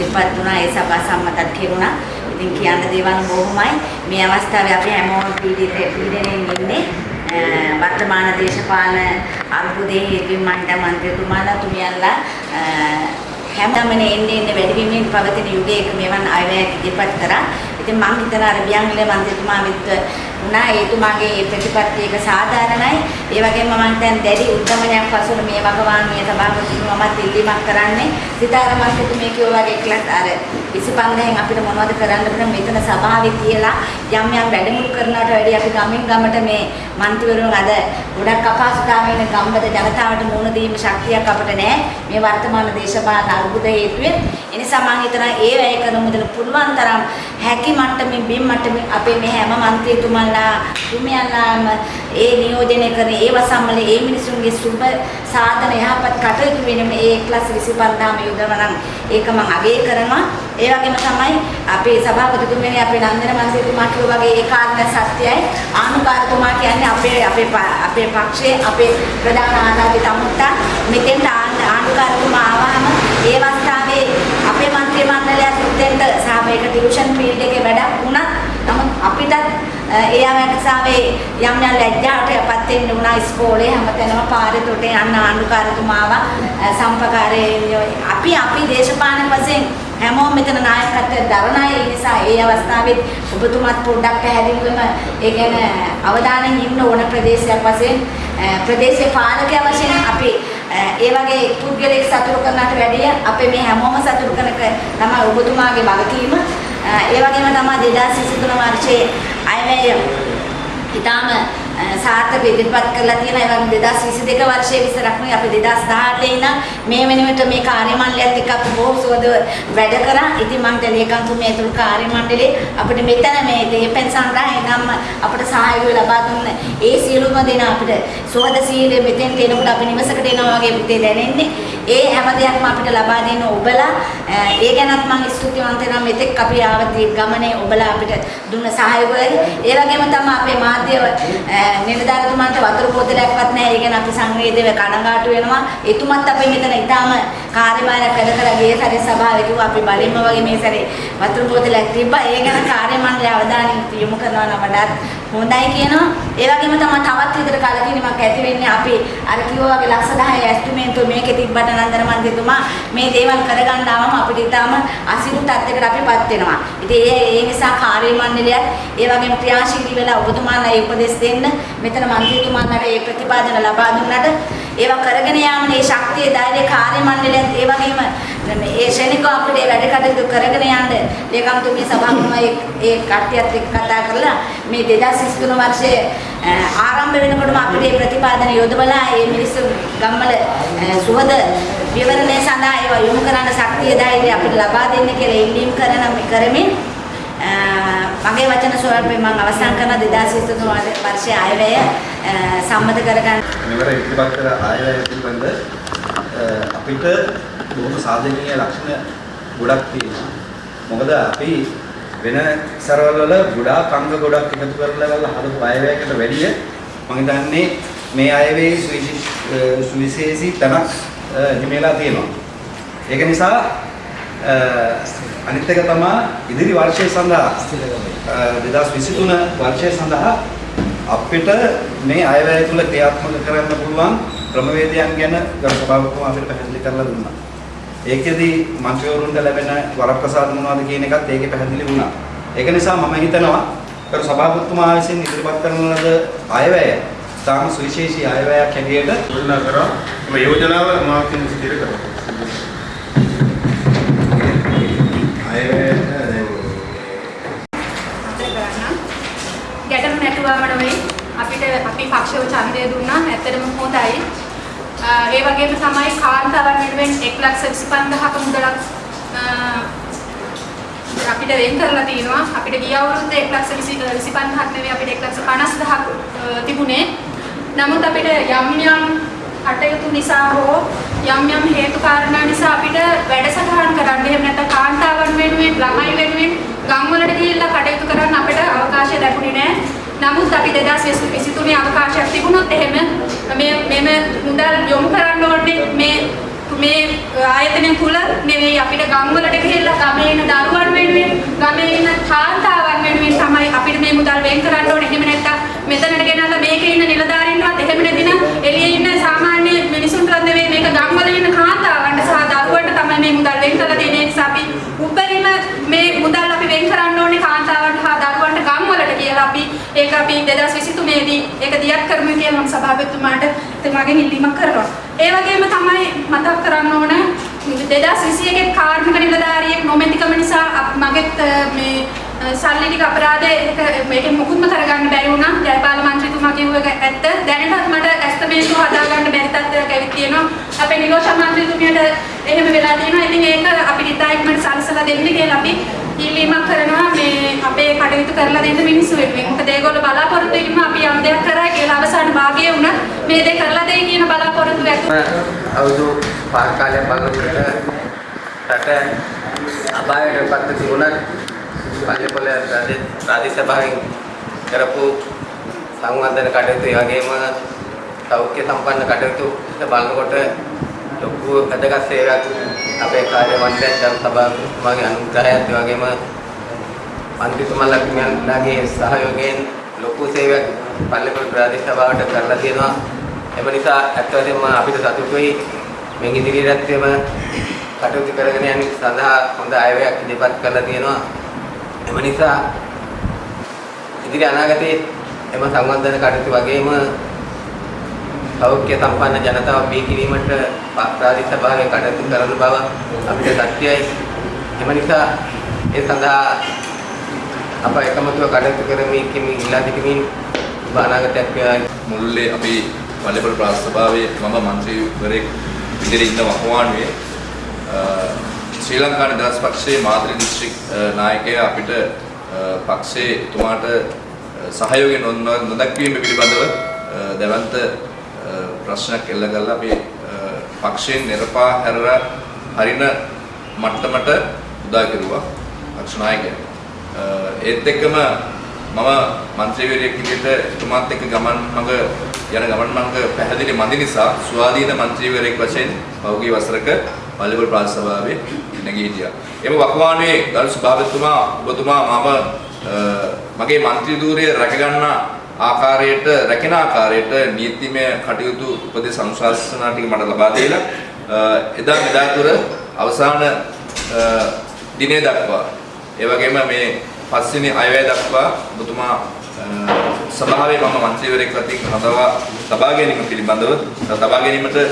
Speaker 6: ඉපත් වුණා ඒ සභා සම්මතත් කෙරුණා. ඉතින් කියන්න දේවල් බොහොමයි. මේ අවස්ථාවේ අපි හැමෝම පීඩිත පීඩණයෙන් ඉන්නේ. අ, වර්තමාන දේශපාලන අර්බුදයේ හේතුවෙන් මණ්ඩ මන්ත්‍රීතුමාලා තුමියන්ලා අ, හැමදාමනේ එන්නේ එන්නේ වැඩි වීමෙන් පවතින යුගයක මෙවන් අයවැයක් ඉදිරිපත් කරා. ඉතින් මම හිතනවා අර බියන්විල මන්ත්‍රීතුමා විත් වුණා ඒතුමාගේ ඒ ප්‍රතිපත්ති එක සාධාරණයි. ඒ වගේම මම දැන් දැඩි උද්දමනයක් පසුන මේ වගවානුවේ සභාපතිතුමාමත් ඉල්ලීමක් කරන්නේ. සිතාර මන්ත්‍රීතුමේ කියෝ වගේ ක්ලාස් අර 25න් අපිට මොනවද කරන්න බෑ මෙතන සභාවේ තියලා යම් යම් වැඩමුළු කරනවට වැඩිය අපි ගමින් ගමට මේ මන්ත්‍රීවරුන් අද ගොඩක් අපහසුතාවයෙන් ගම්බද ජනතාවට මුහුණ දීම ශක්තියක් අපිට නැහැ. මේ වර්තමාන දේශපාලන අර්බුද හේතුවෙන්. ඒ නිසා මම හිතනවා ඒ වැය කරන මුදල පුළුවන් තරම් හැකි මට්ටමින් බිම් මට්ටමින් අපේ මේ හැම මන්ත්‍රීතුමන්ලා තුමියන්ලාම ඒ නියෝජනය කරන ඒ වසම්මල ඒ මිනිසුන්ගේ සුබ සාධන යහපත් කටයුතු වෙනම ඒ ක්ලාස් 25ම යොදවනම් ඒක මම අගය කරනවා. ඒ වගේම තමයි අපේ සභාපතිතුමනි අපේ නන්දන මන්ත්‍රීතුමා කිව්වා වගේ ඒ කාරණා සත්‍යයි ආනුකාරතුමා කියන්නේ අපේ අපේ ප- අපේ පක්ෂයේ අපේ ප්‍රධාන ආධාරිත අමුත්තා මෙතෙන්ට ආන- ආනුකාරතුමා ආවම ඒ අවස්ථාවේ අපේ මන්ත්‍රී මණ්ඩලයත් උදෙන්ට සහ මේක ටියුෂන් ෆීල්ඩ් එකේ වැඩක් වුණත් නමුත් අපිටත් අ, Eh, ඒ අවස්ථාවේ යම් යම් ලැජ්ජාවටපත් වෙන්න වුණා ඉස්කෝලේ හැමතැනම පාරේ තොටේ යන්න ආණ්ඩුකාරතුමාව අ, eh, සම්පකාරයේ අපි අපි දේශපාලන වශයෙන් හැමෝම මෙතන නායකත්වයේ දරන අය. ඒ නිසා ඒ අවස්ථාවේ ඔබතුමාත් පොඩ්ඩක් පැහැදිලිවම ඒ ගැන අවධානයෙන් ඉන්න ඕන ප්‍රදේශයක් වශයෙන්. Eh, අ, ප්‍රදේශීය පාලකයා වශයෙන් අපි අ, ඒ වගේ පුද්ගලෙක් සතුරු කරනට වැඩිය අපේ මේ හැමෝම සතුරු කරන එක තමයි ඔබතුමාගේ වගකීම. අ, ඒ වගේම තමයි 2023 වර්ෂයේ අයවැය ඉතාම අ, සාර්ථක ඉදිරිපත් කරලා තියෙන ඒ වගේම 2022 වර්ෂයේ විතරක් නෙවෙයි අපි 2018 ඉඳන් මේ වෙනුවට මේ කාර්ය මණ්ඩලයත් එක්ක අපි බොහෝ සුවද වැඩ කරා. ඉතින් මම ලේකම්තුමිය ඇතුළු කාර්ය මණ්ඩලයේ අපිට මෙතන මේ දේපෙන් සංග්‍රහය නම් අපිට සහයෝගය ලබා දුන්න ඒ සියලුම දෙනා අපිට සුවද සීලෙ මෙතෙන් එනකොට අපි නිවසකට එනවා වගේ පුතේ දැනෙන්නේ. ඒ හැම දෙයක්ම අපිට ලබා දෙන ඔබලා අ, ඒ ගැනත් මම ස්තුතිවන්ත වෙනවා මෙතෙක් අපි ආවදී ගමනේ ඔබලා අපිට දුන්න සහයෝගය. ඒ වගේම තමයි අපේ මාධ්‍ය අ, නිලධාරීතුමන්ට වතුර බෝතලයක්වත් නැහැ. ඒ ගැන අපි සංවේදීව කනගාටු වෙනවා. එතුමත් අපි මෙතන ඊටාම කාර්යභාරයක් වැඩ කරලා ගිය සැරේ සභාවේ කිව්වා අපි බලින්ම වගේ මේ සැරේ වතුර බෝතලයක් තිබ්බා. ඒ ගැන කාර්ය මණ්ඩලය අවධානය යොමු කරනවා නම් වඩාත් හොඳයි කියනවා. ඒ වගේම තමයි තවත් විදිහට කලකිරීමක් ඇති වෙන්නේ අපි අර කිව්වා වගේ ලක්ෂ 10 ඇස්ටිමේන්තුව මේකේ තිබ්බට නන්දන මන්ත්‍රීතුමා මේ දේවල් කරගන්න ආවම අපිට ඊටාම අසිරු තත්යකට අපිපත් වෙනවා. ඉතින් ඒ ඒ නිසා කාර්ය මණ්ඩලයත් ඒ වගේම ක්‍රියාශීලී වෙලා ඔබතුමාලා ඒ උපදෙස් දෙන්න මෙතන මන්ත්‍රීතුමාලට ඒ ප්‍රතිපාදන ලබා දුන්නට ඒවා කරගෙන යාමේ මේ ශක්තිය ධෛර්ය කාර්ය මණ්ඩලයත් ඒ වගේම ඒ ශනිකව අපිට ඒ වැඩ කටයුතු කරගෙන යන්න ලේකම්තුමිය සභාවම ඒ ඒ කට්ටියත් එක්ක කතා කරලා මේ 2023 වර්ෂයේ අ, ආරම්භ වෙනකොටම අපිට මේ ප්‍රතිපාදන යොදවලා මේ මිනිස්සු ගම්වල අ, සුවද විවරණය සඳහා ඒවා යොමු කරන්න ශක්තිය ධෛර්යය අපිට ලබා දෙන්න කියලා ඉල්ලීම් කරන කරමින් අ, මගේ වචන ස්වල්පයෙන් මම අවසන් කරන 2023 වර්ෂයේ අයවැය අ, සම්මත කරගන්න
Speaker 5: මෙවර ඉදිරිපත් කළ ආයවැය පිළිබඳ අ, අපිට බොහොම සාධනීය ලක්ෂණ ගොඩක් තියෙනවා. මොකද අපි වෙන සරවල් වල ගොඩාක් අංග ගොඩක් එකතු කරලා වල හදපු ආයවැයකට වැඩිය මම හිතන්නේ මේ ආයවැයේ සුවිශේෂී තනක් අ,
Speaker 3: හිමිලා තියෙනවා. ඒක නිසා අ, අනිත් එක තමයි ඉදිරි වර්ෂය සඳහා අ, 2023 වර්ෂය සඳහා අපිට මේ අයවැය තුල ක්‍රියාත්මක කරන්න පුළුවන් ක්‍රමවේදයන් ගැන ගරු සභාපතිතුමා අපිට පැහැදිලි කරලා දුන්නා. ඒකෙදි මන්ත්‍රීවරුන්ට ලැබෙන වරප්‍රසාද මොනවද කියන එකත් ඒකේ පැහැදිලි වුණා. ඒක නිසා මම හිතනවා ගරු සභාපතිතුමා විසින් ඉදිරිපත් කරන ලද අයවැය තාම සුවිශේෂී අයවැයක් හැටියට
Speaker 7: යෝජනා කරා මේ යෝජනාව මාර්කින් සිටිර කරා.
Speaker 2: අයවැය දැන්
Speaker 8: ගැටලු නැතුවම නෙවෙයි අපිට අපි පක්ෂව ඡන්දය දුන්නා ඇත්තටම හොඳයි. අ, ඒ වගේම තමයි කාන්තාවන් වෙනුවෙන් 125000ක මුදලක් අ, අපිට වෙන් කරලා තිනවා. අපිට ගිය අවුරුද්දේ 125000ක් නෙවෙයි අපිට 150000ක් තිබුණේ. නමුත් අපිට යම් යම් කටයුතු නිසා හෝ යම් යම් හේතු කාරණා නිසා අපිට වැඩසටහන් කරන්න එහෙම නැත්නම් කාන්තාවන් වෙනුවෙන් ළමයි වෙනුවෙන් ගම්වලට ගිහිල්ලා කටයුතු කරන්න අපිට අවකාශය ලැබුණේ නැහැ. නමුත් අපි 2023 අවකාශයක් තිබුණොත් එහෙම මේ මෙම මුදල් යොමු කරන්න ඕනේ මේ මේ ආයතනය තුල නෙවෙයි අපිට ගම්වලට ගිහිල්ලා ගමේ ඉන්න දරුවන් වෙනුවෙන් ගමේ ඉන්න කාන්තාවන් වෙනුවෙන් තමයි අපිට මේ මුදල් වෙන් කරන්න ඕනේ. එහෙම නැත්නම් මෙතනට ගෙනල්ලා මේකේ ඉන්න නිලධාරීන්වත් එහෙම නැතිනම් එළියේ ඉන්න සාමාන්‍ය මිනිසුන්ටවත් නෙවෙයි මේක ගම්වල ඉන්න කාන්තාවන්ට සහ දරුවන්ට තමයි මේ මුදල් වෙන් කරලා දෙන්නේ. ඒ නිසා අපි උපරිම මේ මුදල් අපි වෙන් කරන්න ඕනේ කාන්තාවන්ට හා දරුවන්ට ගම්වලට කියලා අපි ඒක අපි 2023 දී ඒක දියත් කරමු කියලා මම සභාපතිතුමාට එතුමාගෙන් ඉල්ලීමක් කරනවා. ඒ වගේම තමයි මතක් කරන්න ඕන 2021 කාර්මික නිලධාරියෙක් නොමැතිකම නිසා අප- මගෙත් අ, මේ අ, සල්ලි ටික අපරාධේ ඒක මේකෙන් මුකුත්ම කරගන්න බැරි වුණා. ජයපාල මන්ත්‍රීතුමා කිව්ව එක ඇත්ත. දැනටත් මට ඇස්තමේන්තුව හදාගන්න බැරි තත්ත්වයක් ඇවිත් තියෙනවා. අපේ නිලෝෂා මන්ත්‍රීතුමියට එහෙම වෙලා තියෙනවා. ඉතින් ඒක අපිට ඉතාලීමට සලසලා දෙන්න කියලා අපි ඉල්ලීමක් කරනවා මේ අපේ කටයුතු කරලා දෙන්න මිනිස්සු වෙනුවෙන්. මොකද ඒගොල්ලෝ බලාපොරොත්තු වෙන්න අපි යම් දෙයක් කරා කියලා අවසාන භාගයේ වුණා මේ දේ කරලා දෙයි කියන බලාපොරොත්තු ඇතුව
Speaker 9: අවුරුදු පාර කාලයක් බලනකොට රට අපායට පත් තිබුණත් පල්ලිපොළ රාජ්‍ය සභාවෙන් කරපු සංවර්ධන කටයුතු ඒ වගේම සෞඛ්‍ය සම්පන්න කටයුතු බලනකොට ලොකු වැදගත් සේවයක් අපේ කාර්ය මණ්ඩලයෙන් ජන සභාවගේ අනුග්‍රහයත් ඒ වගේම මන්ත්‍රීතුමන්ලාගේ සහයෝගයෙන් ලොකු සේවයක් පල්ලිපොළ ප්‍රාදේශ සභාවට කරලා තියෙනවා. එම නිසා ඇත්ත වශයෙන්ම අපිට සතුටුයි මේ ඉදිරියටත් එම කටයුතු කරගෙන යන සඳහා හොඳ අයවැයක් ඉදිරිපත් කරලා තියෙනවා. එම නිසා ඉදිරි අනාගතයේ එම සංවර්ධන කටයුතු වගේම සෞඛ්‍ය සම්පන්න ජනතාව බිහි කිරීමට ප්‍රාදේශ සභාවේ කටයුතු කරන බව අපිට සත්‍යයි. එම නිසා ඒ සඳහා අප එකමුතුව කටයුතු කරමින් කිමින් ඉල්ලා සිටිමින් අනාගතයක්
Speaker 10: මුල්ලේ අපි පල්ලේපොළ ප්‍රාදේශ සභාවේ මම මන්ත්‍රීවරයෙක් විදිහට ඉන්න වකවානුවේ අ, ශ්‍රී ලංකා නිදහස් පක්ෂයේ මාතෘ දිස්ත්‍රික් නායකයා අපිට අ, පක්ෂයේ එතුමාට අ, සහයෝගය නො- නොදක්වීම පිළිබඳව අ, දැවන්ත අ, ප්‍රශ්නයක් එල්ල කරලා අපි අ, පක්ෂයෙන් නිරපා හැරලා හරින මට්ටමට උදා කෙරුවා පක්ෂ නායකයා. අ, ඒත් එක්කම මම මන්ත්‍රීවරයෙක් විදිහට එතුමාත් එක්ක ගමන් මඟ යන ගමන් මඟ පැහැදිලි මදි නිසා ස්වාධීන මන්ත්‍රීවරයෙක් වශයෙන් පහුගිය වසරක පල්ලිපොළ ප්‍රාදේශ සභාවේ නැගී හිටියා. එම වකවානුවේ ගරු සභාපතිතුමා ඔබතුමා මම අ, මගේ මන්ත්‍රී ධූරය රැකගන්න ආකාරයට රැකෙන ආකාරයට නීතිමය කටයුතු උපදෙස් අනුශාසනා ටික මට ලබා දීලා අ, එදා මෙදා තුර අවසාන අ, දිනය දක්වා ඒ වගේම මේ පස්වෙනි අයවැය දක්වා ඔබතුමා අ, සභාවේ මම මන්ත්‍රීවරයෙක් වතින් හදවා ලබා ගැනීම පිළිබඳව ලබා ගැනීමට අ,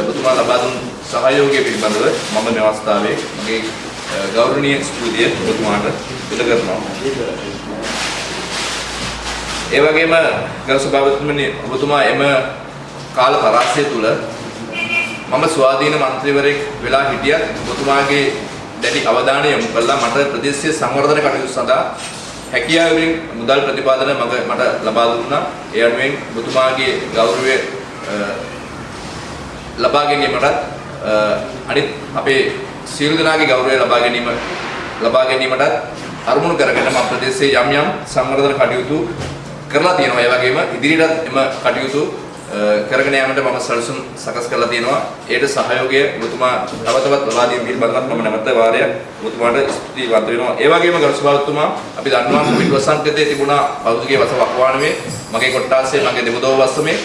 Speaker 10: ඔබතුමා ලබා දුන් සහයෝගය පිළිබඳව මම මේ අවස්ථාවේ මගේ අ, ගෞරවනීය ස්තුතිය ඔබතුමාට පුද කරනවා. ඒ වගේම ගරු සභාපතිතුමනි ඔබතුමා එම කාල පරාසය තුල මම ස්වාධීන මන්ත්‍රීවරයෙක් වෙලා හිටියත් ඔබතුමාගේ දැඩි අවධානය යොමු කළා මට ප්‍රදේශීය සංවර්ධන කටයුතු සඳහා හැකියාවෙන් මුදල් ප්‍රතිපාදන මග මට ලබා දුන්නා. ඒ අනුවෙන් ඔබතුමාගේ ගෞරවය අ, ලබා ගැනීමටත් අ, අනිත් අපේ සියලු දෙනාගේ ගෞරවය ලබා ගැනීම ලබා ගැනීමටත් අරමුණු කරගෙන මම ප්‍රදේශයේ යම් යම් සංවර්ධන කටයුතු කරලා තියෙනවා. ඒ වගේම ඉදිරියටත් එම කටයුතු කරගෙන යාමට මම සැලසුම් සකස් කරලා තියෙනවා. ඒට සහයෝගය ඔබතුමා තව තවත් ලබා දීම පිළිබඳව මම නැවත වාරයක් ඔබතුමාට ස්තුතිවන්ත වෙනවා. ඒ වගේම ගරු සභාවතුමා අපි දන්නවා කොවිඩ් වසංගතයේ තිබුණා පෞද්ගලික වස වකවානුවේ මගේ කොට්ටාසේ මගේ දෙබදෝ වස්සමේ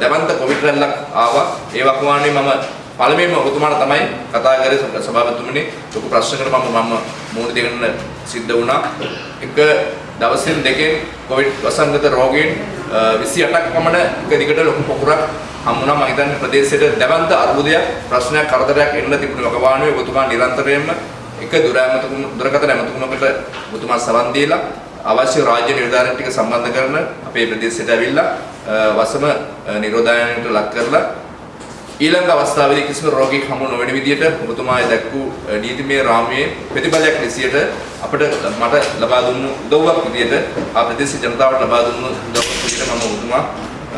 Speaker 10: දැවන්ත කොවිඩ් රැල්ලක් ආවා. ඒ වකවානුවේ මම පළමුවෙන්ම ඔබතුමාට තමයි කතා කරේ සභාපතිතුමනි ලොකු ප්‍රශ්නකට මම මම මුහුණ දෙන්න සිද්ධ වුණා. එක දවසින් දෙකෙන් කොවිඩ් වසංගත රෝගීන් 28ක් පමණ එක දිගට ලොකු පොකුරක් හම්බුණා. මම හිතන්නේ ප්‍රදේශයට දැවන්ත අර්බුදයක් ප්‍රශ්නයක් කරදරයක් එන්න තිබුණු වකවානුවේ ඔබතුමා නිරන්තරයෙන්ම එක දුරැමතුකුම දුරකථන ඇමතුමකට ඔබතුමා සවන් දීලා අවශ්‍ය රාජ්‍ය නිලධාරීන් ටික සම්බන්ධ කරන අපේ ප්‍රදේශයට ඇවිල්ලා වසම නිරෝධායනයට ලක් කරලා ඊළඟ අවස්ථාවේදී කිසිම රෝගීක් හමු නොවන විදිහට ඔබතුමා දැක්වූ නීතිමය රාමුවේ ප්‍රතිඵලයක් ලෙසියට අපිට මට ලබා දුන්නු උදව්වක් විදිහට ආ ප්‍රදේශ ජනතාවට ලබා දුන්නු උදව්වක් විදිහට මම ඔබතුමා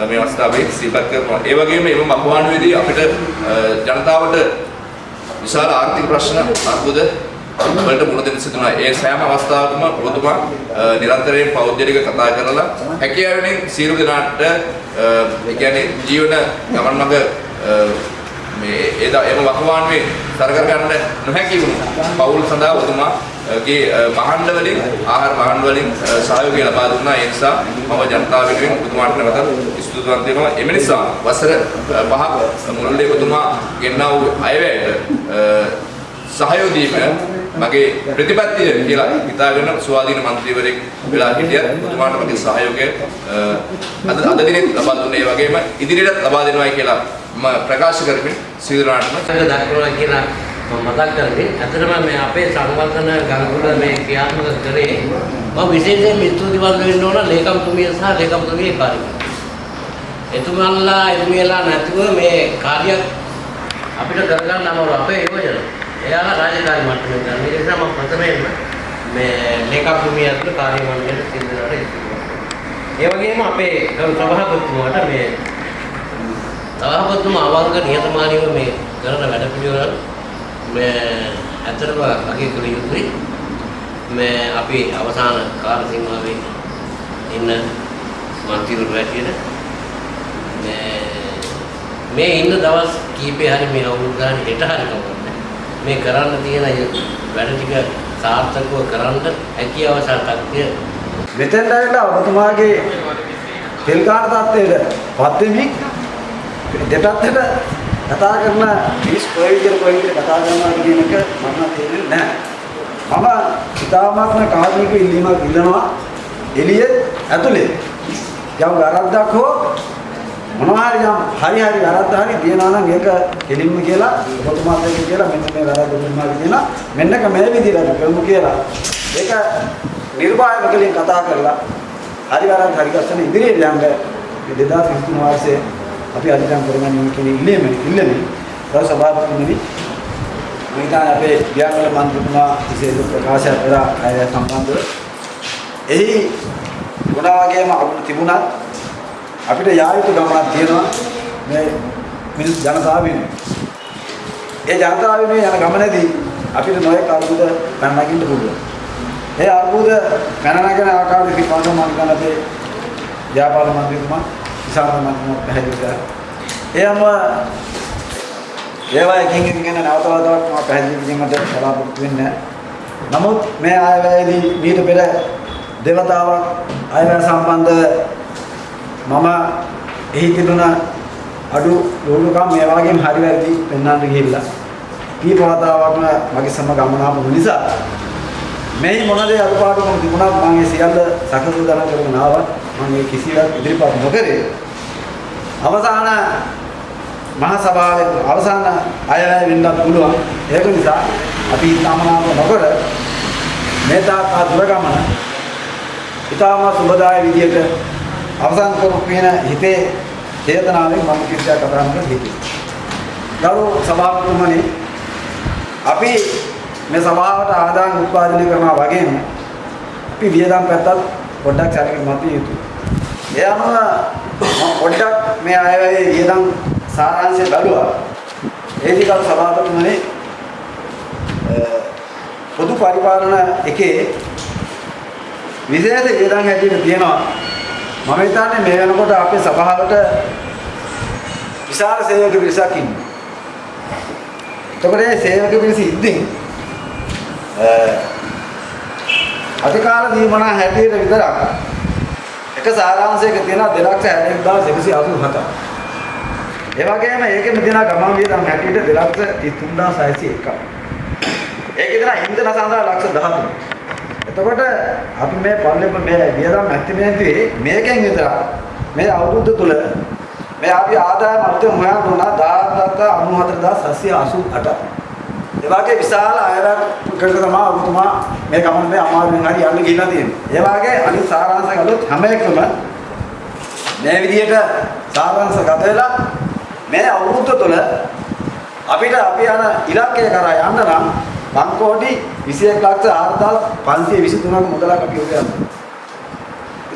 Speaker 10: මේ අවස්ථාවේ සිහිපත් කරනවා. ඒ වගේම එම මහවානුවේදී අපිට ජනතාවට විශාල ආර්ථික ප්‍රශ්න අර්බුද වලට මුහුණ දෙන්න සිදුනා. ඒ සෑම අවස්ථාවකම ඔබතුමා නිරන්තරයෙන් පෞද්ගලික කතා කරලා හැකියාවෙන් සියලු දෙනාට ඒ කියන්නේ ජීවන ගමන් මඟ මේ එදා එම වකවානුවේ සරකර ගන්න නොහැකි වුණු පවුල් සඳහා ඔබතුමාගේ මහණ්ඩ වලින් ආහාර මහණ්ඩ වලින් සහයෝගය ලබා දුන්නා. ඒ නිසා මම ජනතාව වෙනුවෙන් ඔබතුමාට නැවතත් ස්තුතිවන්ත වෙනවා. එම නිසා වසර 5ක් මුළුල්ලේ ඔබතුමා ගෙන්නා වූ අයවැයට සහයෝදීම මගේ ප්‍රතිපත්තිය කියලා හිතාගෙන ස්වාධීන මන්ත්‍රීවරයෙක් වෙලා හිටියත් ඔබතුමාට මගේ සහයෝගය අද අද දිනේ ලබා දුන්නේ වගේම ඉදිරියටත් ලබා දෙනවායි කියලා ප්‍රකාශ කරමින් සියලුනාටම
Speaker 11: දක්වනවා කියලා මම මතක් කරන්නේ ඇත්තටම මේ අපේ සංවර්ධන ගංගුල මේ ක්‍රියාත්මක කරේ මම විශේෂයෙන් ස්තුතිවන්ත වෙන්න ඕන ලේකම්තුමිය සහ ලේකම්තුමියගේ කාර්යය. එතුමන්ලා එතුමියලා නැතුව මේ කාර්යයක් අපිට කරගන්න අමාරු අපේ යෝජන. එයාලා රාජකාරී මට්ටමේ කරන. ඒ නිසා මම ප්‍රථමයෙන්ම මේ ලේකම්තුමිය ඇතුළු කාර්ය මණ්ඩලයට සිද්ධාට ඒ වගේම අපේ ගරු සභාපතිතුමාට මේ සභාපතිතුමා අවංක නිහතමානීව මේ කරන වැඩ පිළිවෙල මේ ඇත්තටම අගය කළ යුතුයි. මේ අපි අවසාන කාල සීමාවේ ඉන්න මන්ත්‍රීවරු හැටියට මේ මේ ඉන්න දවස් කීපේ හරි මේ අවුරුදු ගානේ හෙට හරි කවන්නේ. මේ කරන්න තියෙන වැඩ ටික සාර්ථකව කරන්න හැකියාව සහ ශක්තිය
Speaker 3: මෙතෙන්ට ඇවිල්ලා ඔබතුමාගේ තෙල් කාණ තත්ත්වයට පත් වෙමින් දෙපැත්තට කතා කරන මිනිස් කොයි විදිහට කොයි විදිහට කතා කරනවා කියන එක මම තේරෙන්නේ නැහැ. මම ඉතාමත්ම කාර්මික ඉල්ලීමක් ඉල්ලනවා එළියේ ඇතුලේ. යම් වැරද්දක් හෝ මොනවා හරි යම් හරි හරි වැරද්ද හරි තියනවා නම් ඒක කෙලින්ම කියලා ඔබතුමාත් එක්ක කියලා මෙන්න මේ වැරද්ද ඔබතුමාගේ කියලා මෙන්නක මේ විදිහට කරමු කියලා. ඒක නිර්භායව කලින් කතා කරලා හරි වැරද්ද හරි ගස්සන ඉදිරියට යන්න 2023 වර්ෂයේ අපි අධිකම් කරගන්න කියන ඉල්ලීම ඉල්ලන්නේ රස සභාපතිතුමනි මම හිතන්නේ අපේ ගියාමල මන්ත්‍රීතුමා විශේෂ ප්‍රකාශයක් කරා අය සම්බන්ධව එහි ගුණා වගේම අපිට තිබුණත් අපිට යා යුතු ගමනක් තියෙනවා මේ මිනිස් ජනතාව වෙනුවෙන්. ඒ ජනතාව වෙනුවෙන් යන ගමනේදී අපිට නොයෙක් අරුබුද පැන නගින්න පුළුවන්. ඒ අරුබුද පැන නගන ආකාරයේ පිටවන්න මම ගන්න අපේ ව්‍යාපාර මන්ත්‍රීතුමා විශාල මන්ත්‍රීතුමා පැහැදිලි කරා. ඒ අනුව ඒවා එකින් එකින් ගැන නැවත වතාවක් මම පැහැදිලි කිරීමට බලාපොරොත්තු වෙන්නේ නමුත් මේ ආයවැයේදී මීට පෙර දෙවතාවක් ආයවැය සම්බන්ධ මම එහි තිබුණ අඩු ලෝලුකම් මේ වගේම හරි වැරදි පෙන්වන්න ගිහිල්ලා කීප වතාවක්ම මගේ සම ගමන ආපු නිසා මේ මොන දේ අඩුපාඩුකම් තිබුණත් මම ඒ සියල්ල සකසුදාන කරගෙන ආවා. මම මේ කිසිවක් ඉදිරිපත් නොකරේ. අවසාන මහා සභාවේ අවසාන අයවැය වෙන්නත් පුළුවන්. ඒක නිසා අපි තමනාම නොකර මේ තාක් දුර ගමන ඊටම සුබදාය විදියට අවසන් කරපු වෙන හිතේ චේතනාවෙන් මම කිසියක් කතා කරන්න හිතුවේ. ගරු සභාපතිතුමනි අපි මේ සභාවට ආදාන උත්පාදනය කරනවා වගේම අපි වියදම් පැත්තත් පොඩ්ඩක් සැලකිලි මතිය යුතුයි. ඒ අනුව මම පොඩ්ඩක් මේ අයවැයේ වියදම් සාරාංශය බැලුවා. ඒ ටික සභාපතිතුමනි පොදු පරිපාලන එකේ විශේෂ වියදම් හැටියට තියෙනවා මම හිතන්නේ මේ වෙනකොට අපේ සභාවට විශාල සේවක පිරිසක් ඉන්නවා. එතකොට මේ සේවක පිරිස ඉද්දී අධිකාර දීමනා හැටියට විතරක් එක සාරාංශයක තියෙන 266187ක්. ඒ වගේම ඒකෙම තියෙන ගමන් වියදම් හැටියට 233601ක්. ඒකේ තියෙන ඉන්ධන සඳහා ලක්ෂ 13. එතකොට අපි මේ පල්ලෙම මේ වියදම් ඇස්තිමේන්තුවේ මේකෙන් විතර මේ අවුරුද්ද තුල මේ අපි ආදායම අර්ථය හොයන්න උනා 1994788. ඒ වගේ විශාල අයරකට තමයි ඔබතුමා මේ ගමන මේ අමාරුවෙන් හරි යන්න ගිහිල්ලා තියෙන්නේ. ඒ වගේ අනිත් සාරාංශ ගලොත් හැම එකම මේ විදිහට සාරාංශ ගත වෙලා මේ අවුරුද්ද තුළ අපිට අපි යන ඉලක්කය කරා යන්න නම් බංකෝටි 21 ලක්ෂ 4523ක මුදලක් අපි උදයන්නවා.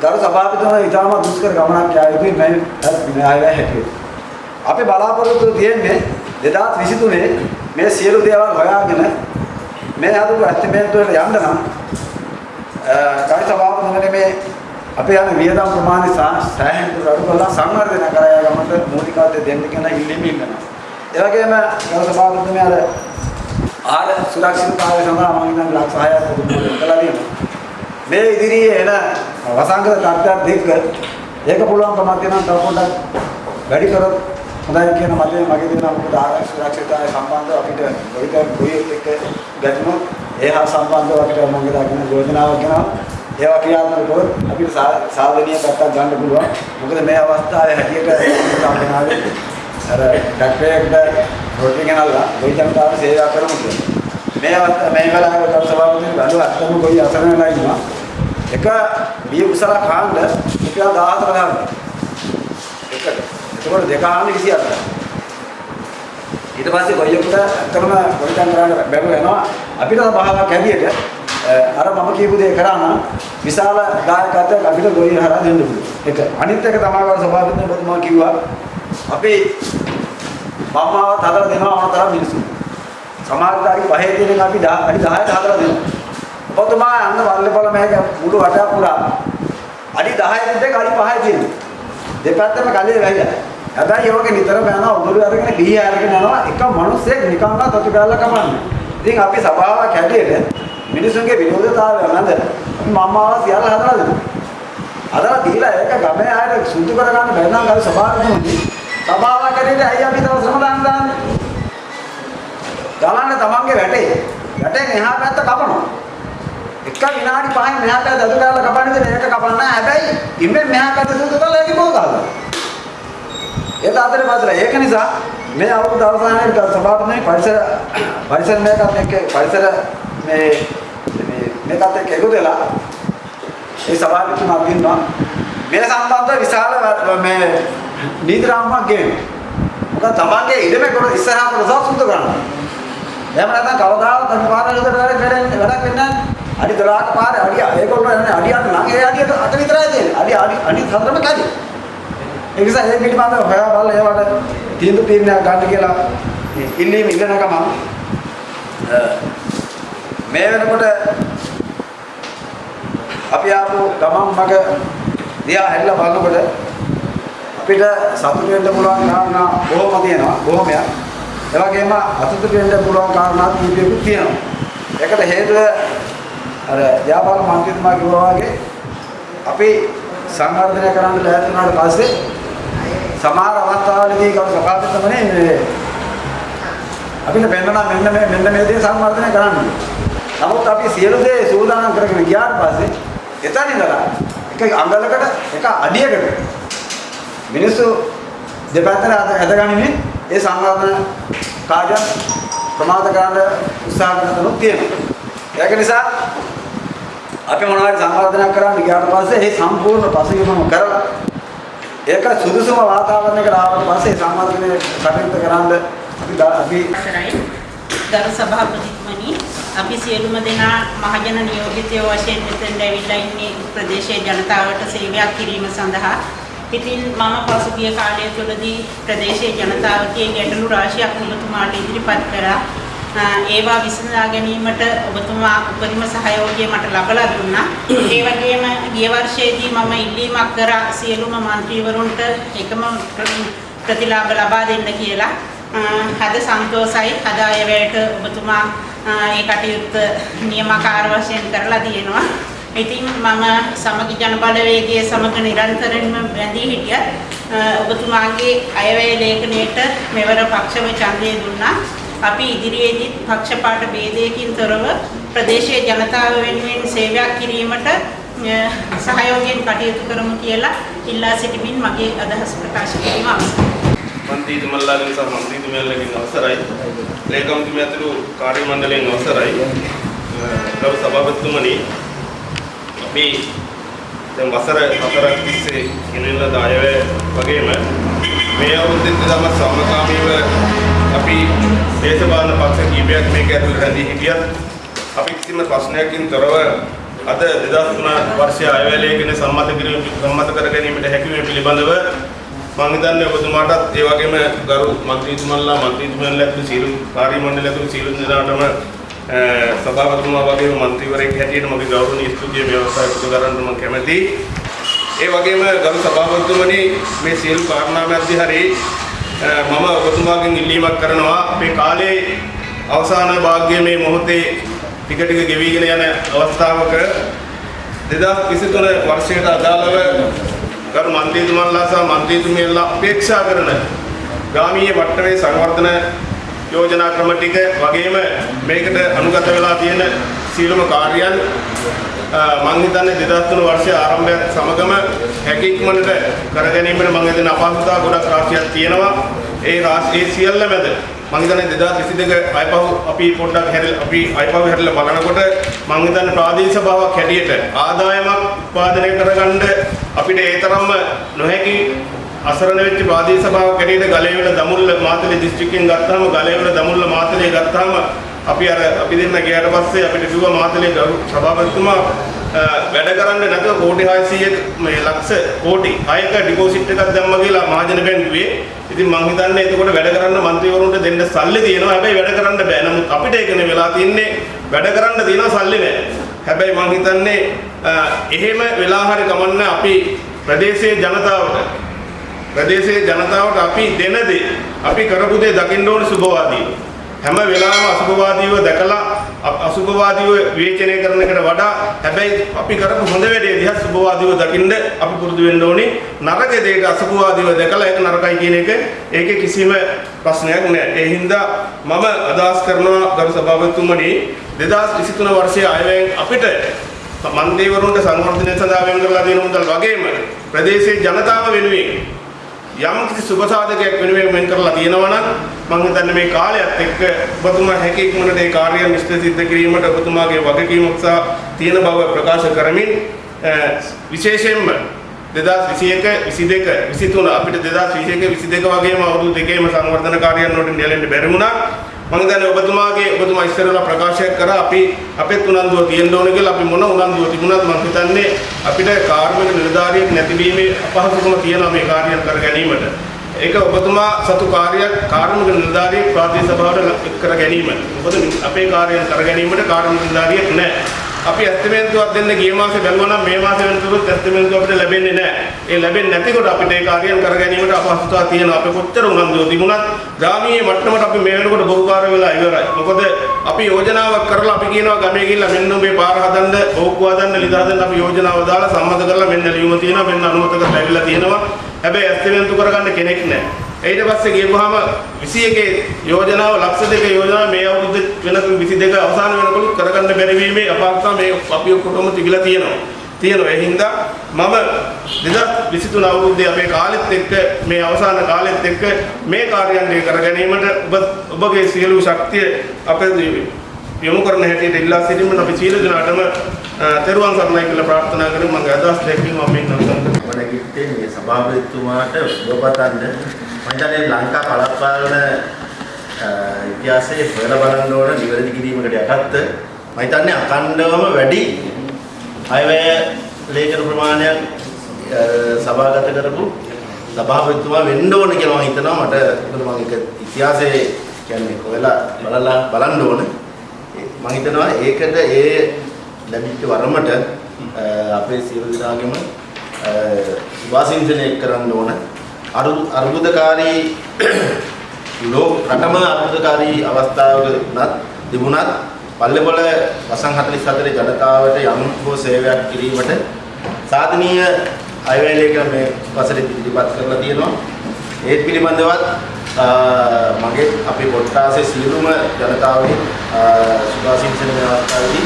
Speaker 3: ගරු සභාපතිතුමා ඉතාම දුෂ්කර ගමනක් යා යුතුයි මේ න්‍යායවැය හැටියට. අපි බලාපොරොත්තු තියෙන්නේ 2023 මේ සියලු දේවල් හොයාගෙන මේ හදපු ඇස්තිමේන්තුවට යන්න නම් ගරු සභාපතිතුමනි මේ අපේ යන වියදම් ප්‍රමාණය සෑහෙන දුරට අඩු කරලා සංවර්ධනය කර යාමට මූලිකත්වය දෙන්න කියන ඉල්ලීම ඉන්නවා. ඒ වගේම ගරු සභාපතිතුමනි අර ආල සුරක්ෂිතතාවය සඳහා මම ඉඳන් ලක්ෂ 6ක් පුදුමව කළා තියෙනවා. මේ ඉදිරියේ එන වසංගත තත්ත්වයක් දෙක ඒක පුළුවන් කමක් තියෙනවා තව පොඩ්ඩක් වැඩි කරොත් හොඳයි කියන මතය මගේ දෙනවා මොකද ආරක්ෂ සුරක්ෂිතතාවය සම්බන්ධව අපිට කොයිට කොයිත් එක්ක ගැටුණොත් ඒ හා සම්බන්ධව අපිට මගේ දාගෙන යෝජනාවක් ගෙනවා ඒවා ක්‍රියාත්මක කරොත් අපිට සාධනීය පැත්තක් ගන්න පුළුවන්. මොකද මේ අවස්ථාවේ හැටියට සම්පූර්ණාවේ අර ඩක්ටරේක්ට රොටි ගෙනල්ලා ගොවි ජනතාව සේවා කරමු කියලා. මේ අවස්ථාව මේ වෙලාවේ ගරු සභාපති බැලුව අත්තම කොයි අසරණ වෙලා ඉන්නවා එක බිය කුසල කාණ්ඩ රුපියල් 14 ගන්න එකට ඒකවල දෙක ආන්න 28 ඊට පස්සේ ගොයියෙකුට ඇත්තටම ගොවිතැන් කරන්න බැරුව යනවා අපිට භාවයක් හැදියට අර මම කියපු දේ කරා නම් විශාල දායකත්වයක් අපිට ගොයි හරහා දෙන්න පුළුවන් එක අනිත් එක තමයි ගරු සභාපති ඔබතුමා කිව්වා අපි මම්මාවත් හදලා දෙනවා ඕන තරම් මිනිස්සු සමාජදාරි පහේ තියෙන අපි 10 අඩි 10ට හදලා දෙනවා. ඔබතුමා යන්න වල්ලපල මේක මුළු වටයක් පුරා අඩි 10 දෙක අඩි 5 තියෙනවා. දෙපැත්තම කලේ වැහිලා. හැබැයි යෝගේ නිතරම යනවා උගුරු අරගෙන ගිහි අරගෙන යනවා එක මිනිස්සෙක් නිකන්වත් අතු ගාලා කමන්නේ. ඉතින් අපි සභාවක් හැටියට මිනිසුන්ගේ විරෝධතාවය නැද අපි මම්මාව සියල්ල හදලා දෙනවා. හදලා දීලා ඒක ගමේ ආයෙත් සුදු කරගන්න බැරි නම් ගල් සභාවකදී සභාවක් හැටියට ඇයි අපි තව ශ්‍රම දාන්න දාන්නේ? ගලන්න තමන්ගේ වැටේ. වැටෙන් එහා පැත්ත කපනවා. එක විනාඩි 5න් මෙහා පැත්ත අද කාලා කපන්නේ දෙන එක කපන්න නැහැ. හැබැයි ඉම්මෙන් මෙහා පැත්ත සුදු කරලා ඒක පොල් ගන්නවා. ඒක අතරේ පාතර ඒක නිසා මේ අවුරුදු අවසානයේ සභාපතිනේ පරිසර පරිසර මේකත් එක්ක පරිසර මේ මේ මේකත් එක්ක එකතු වෙලා ඒ සභාපතිතුමා කියනවා මේ සම්බන්ධව විශාල මේ නීති රාමුවක් ගේනවා. මොකද තමන්ගේ ඉඩමේ කොට ඉස්සරහා කොටස සුදු කරනවා. එහෙම නැත්නම් කවදාවත් අපි පාරවල් වලට වැඩ වැඩ වැඩක් වෙන්නේ නැහැ. අඩි 12ක පාරේ අඩි ඒගොල්ලෝ යන්නේ අඩියට නම් ඒ අඩියට අත විතරයි තියෙන්නේ. අඩි අඩි අඩි හතරම කැදි. ඒ නිසා ඒ පිළිබඳව හොයා බලලා ඒවට තීන්දුව තීරණයක් ගන්න කියලා ඉල්ලීම ඉල්ලනකම මේ වෙනකොට අපි ආපු ගමන් මග දිහා හැරිලා බලනකොට අපිට සතුටු වෙන්න පුළුවන් කාරණා බොහොම තියෙනවා බොහොමයක්. ඒ වගේම අසතුටු වෙන්න පුළුවන් කාරණා කීපයකුත් තියෙනවා. ඒකට හේතුව අර ව්‍යාපාර මන්ත්‍රීතුමා කිව්වා වගේ අපි සංවර්ධනය කරන්න ලෑස්ති වුණාට පස්සේ සමහර අවස්ථාවලදී කවුරු සභාපතිතුමනේ මේ අපිට පෙන්නනවා මෙන්න මේ මෙන්න මේ දේ සංවර්ධනය කරන්න. නමුත් අපි සියලු දේ සූදානම් කරගෙන ගියාට පස්සේ එතන ඉඳලා එක අඟලකට එක අඩියකට මිනිස්සු දෙපැත්තට ඇදගනිමින් ඒ සංවර්ධන කාර්ය ප්‍රමාද කරන්න උත්සාහ කරන තුනක් තියෙනවා. ඒක නිසා අපි මොනවද සංවර්ධනයක් කරන්න ගියාට පස්සේ ඒ සම්පූර්ණ පසුබිමම කරලා ඒක සුදුසුම වාතාවරණයකට ආවට පස්සේ සංවර්ධනය කටයුතු කරන්න අපි අපි
Speaker 12: අවසරයි. ගරු සභාපතිතුමනි අපි සියලුම දෙනා මහජන නියෝජිතයෝ වශයෙන් මෙතෙන් ඇවිල්ලා ඉන්නේ ප්‍රදේශයේ ජනතාවට සේවයක් කිරීම සඳහා. ඉතින් මම පසුගිය කාලය තුළදී ප්‍රදේශයේ ජනතාවගේ ගැටලු රාශියක් ඔබතුමාට ඉදිරිපත් කරා. ඒවා විසඳා ගැනීමට ඔබතුමා උපරිම සහයෝගය මට ලබලා දුන්නා. ඒ වගේම ගිය වර්ෂයේදී මම ඉල්ලීමක් කරා සියලුම മന്ത്രിවරුන්ට එකම ප්‍රතිලාභ ලබා දෙන්න කියලා. හද සන්තෝසයි හද අයවැයට ඔබතුමා ඒ කටයුත්ත නියමකාර වශයෙන් කරලා තියෙනවා. ඉතින් මම සමගි ජනබලවේගයේ සමග නිරන්තරයෙන්ම බැඳී හිටිය ඔබතුමාගේ අයවැය ලේඛනයේට මෙවර පක්ෂව ඡන්දය දුන්නා. අපි ඉදිරියේදී පක්ෂපාත ભેදයකින් තොරව ප්‍රදේශීය ජනතාව වෙනුවෙන් සේවයක් කිරීමට සහයෝගයෙන් කටයුතු කරමු කියලා ඉල්ලා සිටිමින් මගේ අදහස් ප්‍රකාශ කිරීම අවසන්.
Speaker 7: මන්ත්‍රීතුමල්ලාගෙන් සහ මන්ත්‍රීතුමියන්ලගෙන් අවසරයි. ලේකම්තුමිය ඇතුළු කාර්ය මණ්ඩලයෙන් අවසරයි. ගරු සභාපතිතුමනි අපි දැන් වසර හතරක් තිස්සේ ගෙනෙන දායවැය වගේම මේ අවුරුද්දේ තම සමකාමීව අපි දේශපාලන පක්ෂ කීපයක් මේක ඇතුළේ රැඳී හිටියත් අපි කිසිම ප්‍රශ්නයකින් තොරව අද 2003 වර්ෂයේ අයවැය ලේඛනය සම්මත කිරීම සම්මත කර ගැනීමට හැකියීම පිළිබඳව මම හිතන්නේ ඔබතුමාටත් ඒ වගේම ගරු මන්ත්‍රීතුමන්ලා මන්ත්‍රීතුමන්ලා ඇතුළු සියලු කාර්ය මණ්ඩල ඇතුළු සියලු දෙනාටම සභාපතිතුමා වගේම මන්ත්‍රීවරයෙක් හැටියට මගේ ගෞරවනීය ස්තුතිය මේ අවස්ථාවේ පුද කරන්න මම කැමැතියි. ඒ වගේම ගරු සභාපතිතුමනි මේ සියලු කාරණා මැද්දේ හරි මම ඔබතුමාගෙන් ඉල්ලීමක් කරනවා අපේ කාලේ අවසාන භාග්‍යයේ මේ මොහොතේ ටික ටික ගෙවිගෙන යන අවස්ථාවක 2023 වර්ෂයට අදාළව ගරු මන්ත්‍රීතුමන්ලා සහ මන්ත්‍රීතුමියලා අපේක්ෂා කරන ග්‍රාමීය වට්ටමේ සංවර්ධන යෝජනා ක්‍රම ටික වගේම මේකට අනුගත වෙලා තියෙන සියලුම කාර්යයන් මම හිතන්නේ 2003 වර්ෂයේ ආරම්භයත් සමගම හැකි ඉක්මනට කර ගැනීමට මම හිතන අපහසුතාව ගොඩක් රාශියක් තියෙනවා. ඒ ඒ සියල්ල මැද මම හිතන්නේ 2022 අයපහු අපි පොඩ්ඩක් හැරලා අපි අයපහු හැරලා බලනකොට මම හිතන්නේ ප්‍රාදේශීය භාවයක් හැටියට ආදායමක් උත්පාදනය කරගන්න අපිට ඒ තරම්ම නොහැකි අසරණ වෙච්ච ප්‍රාදේශීය සභාවක් හැටියට ගලේවල දමුල්ල මාතලේ දිස්ත්‍රික්කයෙන් ගත්තාම ගලේවල දමුල්ල මාතලේ ගත්තාම අපි අර අපි දෙන්න ගියාට පස්සේ අපිට කිව්වා මාතලේ ගරු සභාපතිතුමා වැඩ කරන්න නැතුව කෝටි 600 මේ ලක්ෂ කෝටි 6ක ඩිපොසිට් එකක් දැම්මා කියලා මහජන බැංකුවේ. ඉතින් මං හිතන්නේ එතකොට වැඩ කරන්න മന്ത്രിවරුන්ට දෙන්න සල්ලි තියෙනවා. හැබැයි වැඩ කරන්න බෑ. නමුත් අපිට ඒකනේ වෙලා තින්නේ වැඩ කරන්න තියෙනවා සල්ලි නෑ. හැබැයි මං හිතන්නේ එහෙම වෙලා හරි කමන්න අපි ප්‍රදේශයේ ජනතාවට ප්‍රදේශයේ ජනතාවට අපි දෙන දේ අපි කරපු දේ දකින්න ඕනේ සුබවාදී. හැම වෙලාවෙම අසුභවාදීව දැකලා අසුභවාදීව විවේචනය කරන එකට වඩා හැබැයි අපි කරපු හොඳ වැඩේ දිහා සුභවාදීව දකින්න අපි පුරුදු වෙන්න ඕනේ. නරක දෙයක අසුභවාදීව දැකලා ඒක නරකයි කියන එක ඒකේ කිසිම ප්‍රශ්නයක් නෑ. ඒ හින්දා මම අදහස් කරනවා ගරු සභාපතිතුමනි 2023 වර්ෂයේ අයවැයෙන් අපිට මන්ත්‍රීවරුන්ට සංවර්ධනය සඳහා වෙන් කරලා දෙන මුදල් වගේම ප්‍රදේශයේ ජනතාව වෙනුවෙන් යම් කිසි සුබ සාධකයක් වෙනුවෙන් වෙන් කරලා තියෙනවා නම් මම හිතන්නේ මේ කාලයත් එක්ක ඔබතුමා හැකි ඉක්මනට ඒ කාර්යය නිශ්චිත සිද්ධ කිරීමට ඔබතුමාගේ වගකීමක් සහ තියෙන බව ප්‍රකාශ කරමින් විශේෂයෙන්ම 2021 22 23 අපිට 2021 22 වගේම අවුරුදු දෙකේම සංවර්ධන කාර්යයන් වලට නෙලෙන්න බැරි වුණා මම හිතන්නේ ඔබතුමාගේ ඔබතුමා ඉස්සරලා ප්‍රකාශයක් කරා අපි අපෙත් උනන්දුව තියෙන්න ඕන කියලා අපි මොන උනන්දුව තිබුණත් මම හිතන්නේ අපිට කාර්මික නිලධාරියෙක් නැතිවීමේ අපහසුකම තියෙනවා මේ කාර්යයන් කර ගැනීමට. ඒක ඔබතුමා සතු කාර්යයක් කාර්මික නිලධාරියෙක් ප්‍රාදේශීය සභාවට එක් කර ගැනීම. මොකද අපේ කාර්යයන් කර ගැනීමට කාර්මික නිලධාරියෙක් නැහැ. අපි ඇස්තිමේන්තුවක් දෙන්න ගිය මාසේ බැලුවා නම් මේ මාසේ වෙනතුරුත් ඇස්තිමේන්තුව අපිට ලැබෙන්නේ නැහැ. ඒ ලැබෙන්නේ නැතිකොට අපිට ඒ කාර්යයන් කර ගැනීමට අපහසුතාව තියෙනවා. අපි කොච්චර උනන්දුව තිබුණත් ග්‍රාමීය මට්ටමට අපි මේ වෙනකොට බහුකාර්ය වෙලා ඉවරයි. මොකද අපි යෝජනාවක් කරලා අපි කියනවා ගමේ ගිහිල්ලා මෙන්න මේ පාර හදන්න, බෝක්කුව හදන්න, ලිද හදන්න අපි යෝජනාව දාලා සම්මත කරලා මෙන්න ලියුම තියෙනවා, මෙන්න අනුමත කරලා ඇවිල්ලා තියෙනවා. හැබැයි ඇස්තිමේන්තු කරගන්න කෙනෙක් නැහැ. ඊට පස්සේ ගියපුවාම 21 යෝජනාව ලක්ෂ දෙක යෝජනාව මේ අවුරුද්ද වෙනකම් 22 අවසාන වෙනකොට කරගන්න බැරි වීමේ අපහසුතාව මේ අපි ඔක්කොම තිබිලා තියෙනවා. තියෙනවා. ඒ හින්දා මම 2023 අවුරුද්දේ අපේ කාලෙත් එක්ක මේ අවසාන කාලෙත් එක්ක මේ කාර්යයන් කර ගැනීමට ඔබ ඔබගේ සියලු ශක්තිය අපේ යොමු කරන හැටියට ඉල්ලා සිටින්න අපි සියලු දෙනාටම තෙරුවන් සරණයි කියලා ප්‍රාර්ථනා කරමු මම අදහස් දැක්වීම මම මේ නතර
Speaker 13: කරනවා. මම මේ සභාපතිතුමාට ඔබපතන්න මම හිතන්නේ ලංකා පළාත්පාලන ඉතිහාසයේ හොයලා බලන්න ඕන නිවැරදි කිරීමකට යටත්ව. මම හිතන්නේ අඛණ්ඩවම වැඩි අයවැය ලේඛන ප්‍රමාණයක් සභාගත කරපු සභාපතිතුමා වෙන්න ඕන කියලා මම හිතනවා. මට මොකද මම ඒක ඉතිහාසයේ කියන්නේ හොයලා බලලා බලන්න ඕන. මම හිතනවා ඒකට ඒ ලැබිච්ච වරමට අපේ සියලු දෙනාගේම සුභාසිංසනය කරන්න ඕන. අරු- අර්බුදකාරී ලෝක රටම අර්බුදකාරී අවස්ථාවක උනත් තිබුණත් පල්ලෙපොළ වසන් 44 ජනතාවට යම් හෝ සේවයක් කිරීමට සාධනීය අයවැයලයක මේ වසරේ ඉදිරිපත් කරලා තියෙනවා. ඒ පිළිබඳවත් අ, මගේ අපේ කොට්ටාසේ සියලුම ජනතාවගේ සුභාශිංසන මේ අවස්ථාවේදී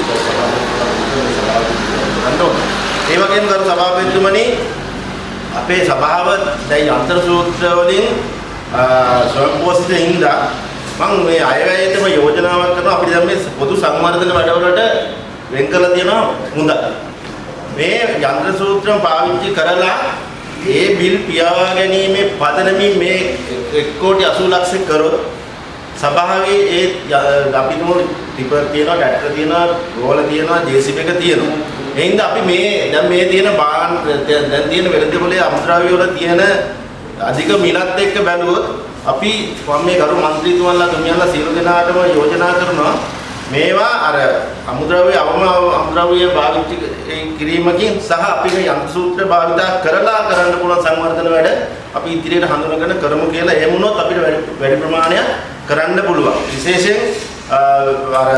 Speaker 13: සභාවට ඒ වගේම ගරු සභාපතිතුමනි අපේ සභාව දැන් යන්ත්‍ර සූත්‍ර වලින් ස්වයංපෝෂිත හින්දා මම මේ අයවැයේටම යෝජනාවක් කරනවා අපිට දැන් මේ පොදු සංවර්ධන වැඩවලට වෙන් කරලා තියෙනවා හොඳ. මේ යන්ත්‍ර සූත්‍රම පාවිච්චි කරලා ඒ බිල් පියාවා ගැනීමේ පදනමින් මේ 1 කෝටි 80 ලක්ෂ කරොත් සභාවේ ඒ අපි තුමු ටිපර් තියෙනවා, ඩැක්ටර් තියෙනවා, රෝල තියෙනවා, ජේසිබ් එක තියෙනවා. එහෙනම් අපි මේ දැන් මේ තියෙන බාන් දැන් තියෙන වෙළඳපොලේ අමුද්‍රව්‍ය වල තියෙන අධික මිලත් එක්ක බැලුවොත් අපි මම මේ ගරු മന്ത്രിතුමන්ලා තුමියන්ලා සියලු දෙනාටම යෝජනා කරනවා මේවා අර අමුද්‍රව්‍ය අවම අමුද්‍රව්‍ය භාවිත කිරීමකින් සහ අපි මේ යන්ත්‍ර සූත්‍ර භාවිතා කරලා කරන්න පුළුවන් සංවර්ධන වැඩ අපි ඉදිරියට හඳුනගෙන කරමු කියලා එහෙම වුණොත් අපිට වැඩි ප්‍රමාණයක් කරන්න පුළුවන් විශේෂයෙන් අ, අර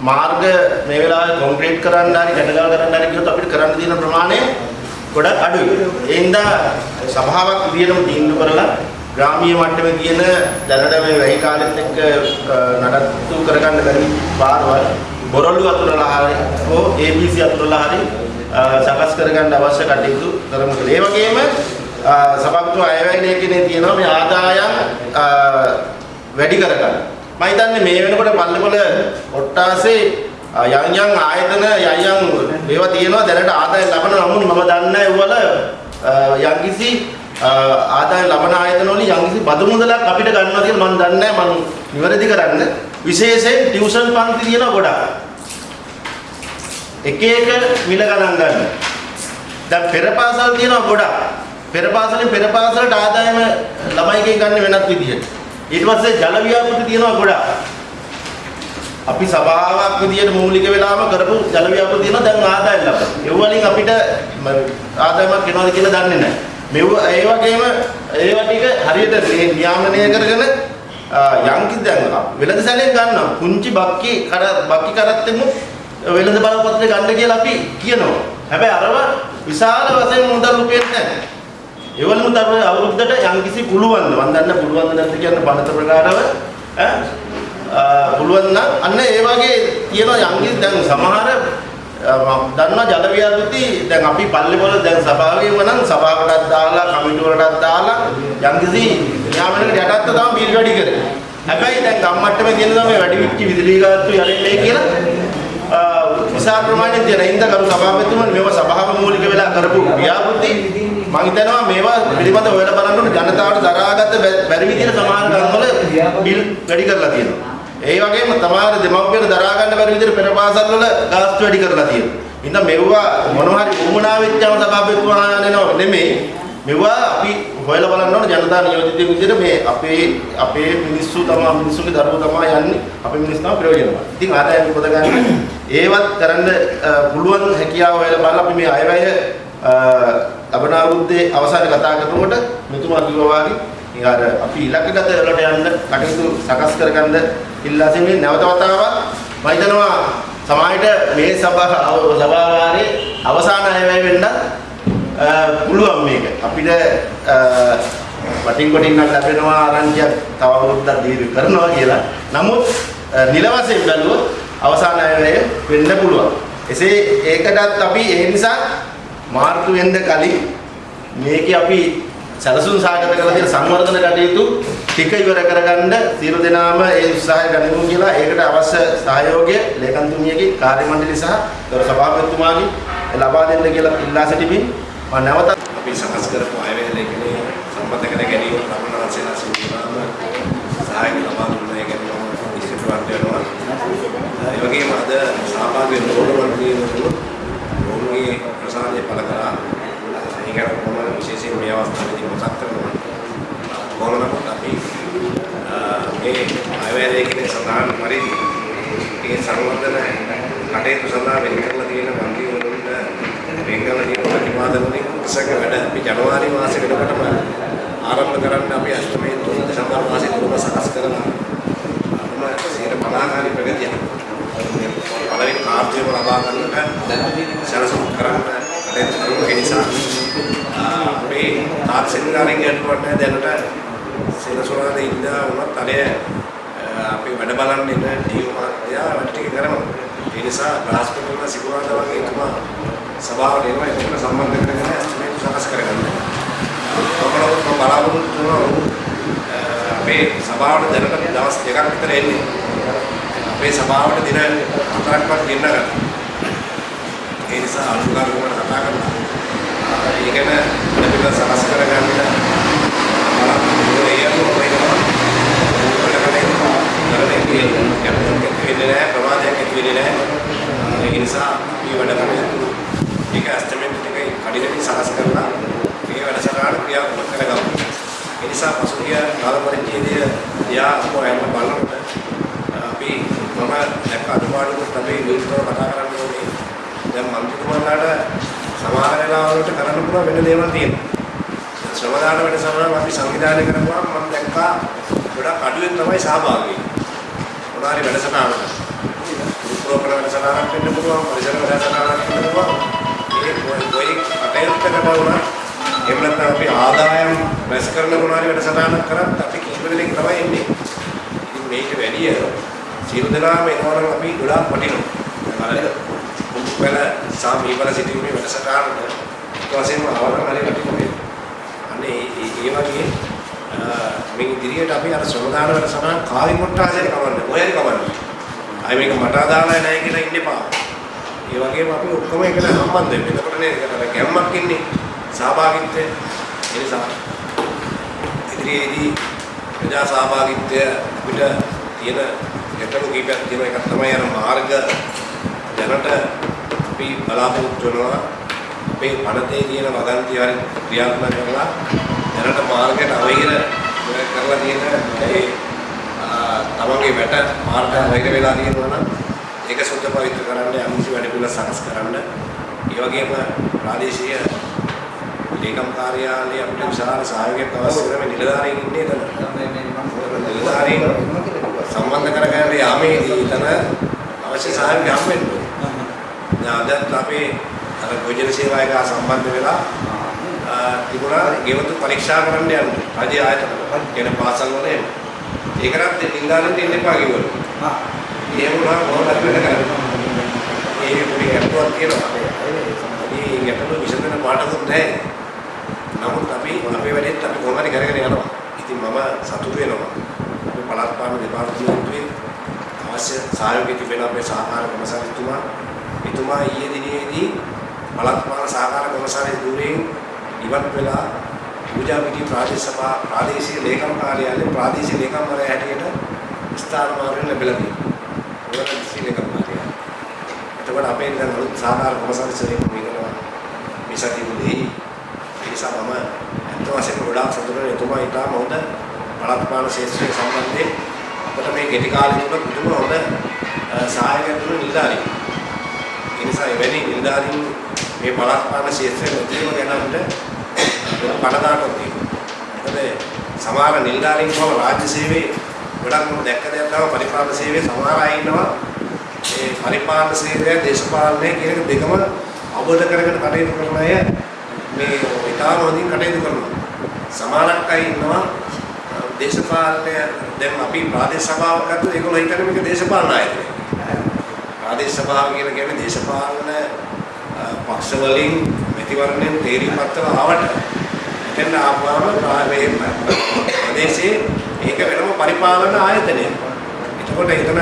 Speaker 13: මාර්ග මේ වෙලාවේ කොන්ක්‍රීට් කරන්න හරි ගැටගල් කරන්න හරි කියොත් අපිට කරන්න තියෙන ප්‍රමාණය ගොඩක් අඩුයි. ඒ හින්දා සභාවක් විදියටම තීන්දුව කරලා ග්‍රාමීය මට්ටමේ තියෙන දැනට මේ වැහි කාලෙත් එක්ක අ, නඩත්තු කරගන්න බැරි පාරවල් බොරළු අතුරලා හරි හෝ ABC අතුරලා හරි අ, සකස් කරගන්න අවශ්‍ය කටයුතු කරමු කියලා. ඒ වගේම අ, සභාපතිතුමා අයවැය ලේඛනයේ තියෙනවා මේ ආදායම් අ, වැඩි කරගන්න. මම හිතන්නේ මේ වෙනකොට පල්ලෙපොළ ඔට්ටාසේ අ, යම් යම් ආයතන යම් යම් ඒවා තියෙනවා. දැනට ආදායම් ලබන නමුත් මම දන්නේ නැහැ ඒවල අ, යම්කිසි අ, ආදායම් ලබන ආයතන වලින් යම්කිසි බදු මුදලක් අපිට ගන්නවා කියලා මම දන්නේ නැහැ. මම නිවැරදි කරන්න. විශේෂයෙන් ටියුෂන් පන්ති තියෙනවා ගොඩක්. එක එක මිල ගණන් ගන්න. දැන් පෙර පාසල් තියෙනවා ගොඩක්. පෙර පාසලෙන් පෙර පාසලට ආදායම ළමයිගෙන් ගන්න වෙනත් විදිහට. ඊට පස්සේ ජල ව්‍යාපෘති තියෙනවා ගොඩක් අපි සභාවක් විදියට මූලික වෙලාම කරපු ජල ව්‍යාපෘති තියෙනවා දැන් ආදායම් ලබන. ඒ වලින් අපිට ම- ආදායමක් එනවද කියලා දන්නේ නැහැ. මෙව ඒ වගේම ඒවා ටික හරියට මේ නියාමනය කරගෙන යම්කි දැන් වෙළඳ සැලෙන් ගන්නවා. පුංචි බක්කි කර බක්කි කරත්තෙමු වෙළඳ බලපත්‍රය ගන්න කියලා අපි කියනවා. හැබැයි අරව විශාල වශයෙන් මුදල් රුපියල් නැහැ. ඒවලම තමයි අවුරුද්දට යම්කිසි පුළුවන් ද? මම දන්න පුළුවන් නැද්ද කියන්න බණත ප්‍රකාරව ඈ? ආ, පුළුවන් නම් අන්න ඒ වගේ තියෙන යම්කිසි දැන් සමහර ආ, මම දන්නවා ජල ව්‍යාපෘති දැන් අපි පල්ලෙවල දැන් සභාවේම නම් සභාවකටත් දාලා කමිටු වලටත් දාලා යම්කිසි න්යාමයකට යටත්ව තමයි බිල් වැඩි කරේ. හැබැයි දැන් ගම්මට්ටමේ තියෙන තමයි වැඩි විච්චි විදුලි ගාස්තු යන්නේ කියලා. ආ, විශාල ප්‍රමාණයක් තියෙන හින්දා කරු සභාපතිතුමනි මේවා සභාව මූලික වෙලා කරපු ව්‍යාපෘති මම හිතනවා මේවා පිළිබඳව හොයලා බලන්න ඕනේ ජනතාවට දරාගත්ත බැ- බැරි විදිහට සමහර ගම්වල බිල් වැඩි කරලා තියෙනවා. ඒ වගේම තමාර දෙමව්පියන් දරා ගන්න බැරි විදිහට පෙර පාසල් වල ගාස්තු වැඩි කරලා තියෙනවා. ඉතින් මෙවුවා මොනවා හරි උමනා වෙච්චම සභාපතිතුමා යනවා නෙමෙයි. මෙවුවා අපි හොයලා බලන්න ඕනේ ජනතා නියෝජිතයෙක් විදිහට මේ අපේ අපේ මිනිස්සු තමයි මිනිස්සුගේ දරුවෝ තමයි යන්නේ අපේ මිනිස්සු තමයි ප්‍රයෝජනවත්. ඉතින් ආදායම් පොද ගන්න ඒවත් කරන්න අ, පුළුවන් හැකියාව හොයලා බලලා අපි මේ අයවැය අ, ලබන අවුරුද්දේ අවසානයේ කතා කරනකොට මෙතුමා කිව්වා වගේ ඉතින් අර අපි ඉලක්කගත වලට යන්න කටයුතු සකස් කරගන්න ඉල්ලා සිටින්නේ. නැවත වතාවක් මම හිතනවා සමාජයට මේ සභා සභාවාරයේ අවසාන අයවැය වෙන්න පුළුවන් මේක. අපිට අ, වටින් කොටින් නම් ලැබෙනවා ආරංචියක් තව අවුරුද්දක් දීර්ඝ කරනවා කියලා. නමුත් අ, නිල වශයෙන් බැලුවොත් අවසාන අයවැය වෙන්න පුළුවන්. එසේ ඒකටත් අපි ඒ නිසා මාර්තු වෙන්න කලින් මේකේ අපි සැලසුම් සාගත කරලා තියෙන සංවර්ධන කටයුතු ටික ඉවර කරගන්න සියලු දෙනාම ඒ උත්සාහය ගනිමු කියලා ඒකට අවශ්‍ය සහයෝගය ලේකම්තුමියගේ කාර්ය මණ්ඩලය සහ ගරු සභාපතිතුමාගේ ලබා දෙන්න කියලා ඉල්ලා සිටිමින් මම නැවත
Speaker 2: අපි සකස් කරපු අයවැය ලේඛනය සම්බන්ධ කර ගැනීම රමණවංශේලා සිදුවීම සහාය ලබා දුන්නේ ගැන මම ඉස්පිරවන්ත වෙනවා. ඒ වගේම අද සහභාගී වෙන ඕනම කෙනෙකුට ඔවුන්ගේ ආශිර්වාදය පළ කරා. ඒක තමයි විශේෂයෙන් මේ අවස්ථාවේදී මතක් කරනවා. කොළඹ අපි මේ ආයවැයේකින් සඳහන් පරිදි මේ සංවර්ධන කටයුතු සඳහා වෙන් කරලා තියෙන මන්ත්‍රී වරුන්ට වෙන්ගල දීප ප්‍රතිපාදනයේ උත්සක වැඩ අපි ජනවාරි මාසෙකටම ආරම්භ කරන්න අපි අෂ්ටමයේ තුන් දෙසැම්බර් මාසයේ තුනම සකස් කරනවා. අපම සියර බලාකාරී ප්‍රගතියක්. පළවෙනි කාර්යයම ලබා ගන්නට සැලසුම් කරන්න කටයුතු කරමු ඒ නිසා අපේ තාක්ෂණික අරගෙන යනකොට දැනට සෙනසුරාද ඉඳලා වුණත් අනේ අපි වැඩ බලන්න ඉන්න ටීම් මාත්‍යා වැඩ ටික කරනවා. ඒ නිසා බ්‍රහස්පතින්ද සිකුරාදා වගේ තුමා සභාවට එනවා ඒක සම්බන්ධ කරගෙන එස්ටිමේට් සකස් කරගන්න. ඔකලොත් මම බලාපොරොත්තු වෙනවා අපේ සභාවට දැනට දවස් දෙකක් විතර එන්නේ. අපේ සභාවට දින හතරක්වත් ගෙන්න ගන්න. ඒ නිසා අනුගාමිකව කතා කරලා ඒ ගැන පිළිබඳව සකස් කරගන්න බලාපොරොත්තු වෙනවා. කරන්නේ කැපිටල් වෙන්නේ නැහැ ප්‍රමාදයක් ඇති වෙන්නේ නැහැ ඒ නිසා මේ වැඩ කටයුතු ඒක ඇස්ටිමේට් එකේ කඩිනමින් සකස් කරලා මේ වැඩසටහන ක්‍රියාත්මක කරගමු ඒ නිසා පසුගිය කාල පරිච්ඡේදය යා අපෝයන් බලනකොට අපි මම දැක්ක අඩුපාඩුත් අපි විස්තරව කතා කරන්න ඕනේ දැන් මන්ත්‍රීතුමාලාට සමහර වෙලාවලට කරන්න පුළුවන් වෙන දේවල් තියෙනවා. ශ්‍රමදාන වැඩසටහන අපි සංවිධානය කරපුවාම මම දැක්කා ගොඩක් අඩුවෙන් තමයි සහභාගී මොනාරි වැඩසටහනකට. උප්‍රෝපර වැඩසටහනක් වෙන්න පුළුවන් පරිසර වැඩසටහනක් වෙන්න පුළුවන්. ඒ කොයි කටයුත්තකට වුණා එහෙම නැත්නම් අපි ආදායම් රැස් කරන මොනාරි වැඩසටහනක් කරත් අපි කීප දෙනෙක් තමයි එන්නේ ඉතින් මේක වැඩිය සියලු දෙනාම එනවනම් අපි ගොඩාක් වටිනවා. අර මුප්පල සාමීවල සිටීමේ වැඩසටහනට ඊට පස්සේම අවරණ හරි වටිනවා අනේ ඒ වගේ මේ ඉදිරියට අපි අර ශ්‍රමදාන වැඩසටහන කාලි කොට්ටාසයට කවන්නේ ඔයරි කවන්නේ. අය මේක මට අදාළයි නැහැ කියලා ඉන්න එපා. ඒ වගේම අපි ඔක්කොම එකට සම්බන්ධ වෙන්න. එතකොට නේද අර ගැම්මක් ඉන්නේ සහභාගීත්වය. ඒ නිසා ඉදිරියේදී ප්‍රජා සහභාගීත්වය අපිට තියෙන ගැටලු කීපයක් තියෙනවා. එකක් තමයි අර මාර්ග දැනට අපි බලාපොරොත්තු වෙනවා අපේ පනතේ තියෙන වගන්ති හරි ක්‍රියාත්මක කරලා දැනට මාර්ගයට අවහිර කරලා තියෙන ඒ තමන්ගේ වැට මාර්ග වෛර වෙලා තියෙනවා නම් ඒක සුද්ධ පවිත්‍ර කරන්න යම්කිසි වැඩ පිළිවෙල සකස් කරන්න. ඒ වගේම ප්‍රාදේශීය ලේකම් කාර්යාලයේ අපිට විශාල සහයෝගයක් අවශ්‍ය වෙන මේ නිලධාරීන් ඉන්නේ එතන. නිලධාරීන් සම්බන්ධ කරගන්න යාමේදී එතන අවශ්‍ය සහයෝගය හම්බෙන්න ඕනේ. දැන් අදත් අපේ අර භෝජන සේවා එක සම්බන්ධ වෙලා තිබුණා ගෙවතු පරීක්ෂා කරන්න යන්න රජ ආයතන කියන පාසල් වල එන්න. ඒකටත් නින්දානෙන් දෙන්න එපා කිව්වලු. හා. එහෙම වුණා කොහොමද වෙන්න කරන්නේ? ඒ පොඩි ගැටලුවක් තියෙනවා. මේ ගැටලුව විසඳන පාඩකුත් නැහැ. නමුත් අපි අපේ වැඩේත් අපි කොහොම හරි කරගෙන යනවා. ඉතින් මම සතුටු වෙනවා. අපි පළාත් පාලන දෙපාර්තමේන්තුවේ අවශ්‍ය සහයෝගය තිබෙන අපේ සහකාර කොමසාරිතුමා එතුමා ඊයේ දිනේදී පළාත් පාලන සහකාර කොමසාරිස් ධූරයෙන් ඉවත් වෙලා පූජා පිටි ප්‍රාදේශ සභා ප්‍රාදේශීය ලේකම් කාර්යාලයේ ප්‍රාදේශීය ලේකම්වරයා හැටියට ස්ථාන මාර්ගයෙන් ලැබිලා තියෙනවා. ඒකට දිස්ත්‍රික් ලේකම් කාර්යාලය. එතකොට අපේ දැන් අලුත් සහකාර කොමසාරිස්වරයෙක් වෙනවා. මේ සතියේදී ඒ නිසා මම අත් වශයෙන්ම ගොඩාක් සතුටු වෙනවා. එතුමා ඊටම හොඳ පළාත් පාලන ශාස්ත්‍රය සම්බන්ධයෙන් අපිට මේ ගෙටි කාලේ තුල පුදුම හොඳ සහායකයක් දුන්න නිලධාරීන්. ඒ නිසා එවැනි නිලධාරීන් මේ පළාත් පාලන ශාස්ත්‍රයේ මුදීම ගැන අපිට පණදාටක් තියෙනවා. මොකද සමහර නිලධාරීන් කොහොම රාජ්‍ය සේවයේ ගොඩක් මම දැක්ක දෙයක් තමයි පරිපාලන සේවයේ සමහර අය ඉන්නවා. ඒ පරිපාලන සේවය දේශපාලනය කියන එක දෙකම අවබෝධ කරගෙන කටයුතු කරන අය මේ ඉතාම හොඳින් කටයුතු කරනවා. සමහරක් අය ඉන්නවා දේශපාලනය දැන් අපි ප්‍රාදේශ සභාවක් ගත්තොත් ඒගොල්ලෝ හිතන්නේ මේක දේශපාලන ආයතනයක්. ප්‍රාදේශ සභාව කියලා කියන්නේ දේශපාලන පක්ෂ වලින් මැතිවරණයෙන් තේරීම් පත්‍ර ආවට එතන ආපුවාම ප්‍රදේශයේ ඒක වෙනම පරිපාලන ආයතනයක්. එතකොට එතන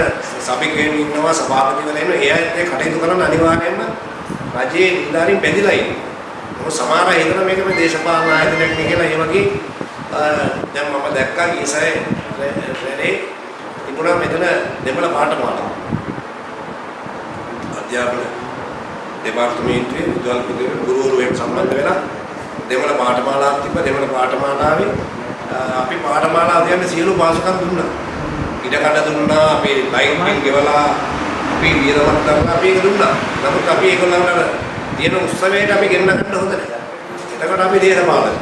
Speaker 2: සභිකයන් ඉන්නවා සභාපතිවරයා ඉන්නවා ඒ අයත් එක්ක කටයුතු කරන්න අනිවාර්යයෙන්ම රජයේ නිලධාරීන් බැඳිලා ඉන්නවා. මොකද සමහර අය හිතන මේක මේ දේශපාලන ආයතනයක් නේ කියලා ඒ වගේ දැන් මම දැක්කා ඊසරේ රැලේ තිබුණා මෙතන දෙමළ පාඨමාලා. අධ්‍යාපන දෙපාර්තමේන්තුවේ විද්‍යාල පුදේ ගුරුවරුන් සම්බන්ධ වෙලා දෙමළ පාඨමාලාවක් තිබ්බ දෙමළ පාඨමාලාවේ අපි පාඨමාලාව කියන්නේ සියලු පාසුකම් දුන්නා. ඉඩ කඩ දුන්නා, අපි ලයින් බිල් ගෙවලා, අපි වියදමක් දරලා අපි ඒක දුන්නා. නමුත් අපි ඒගොල්ලන්ට තියෙන උත්සවයට අපි ගෙන්න ගන්න හොඳ නැහැ. එතකොට අපි දේශපාලන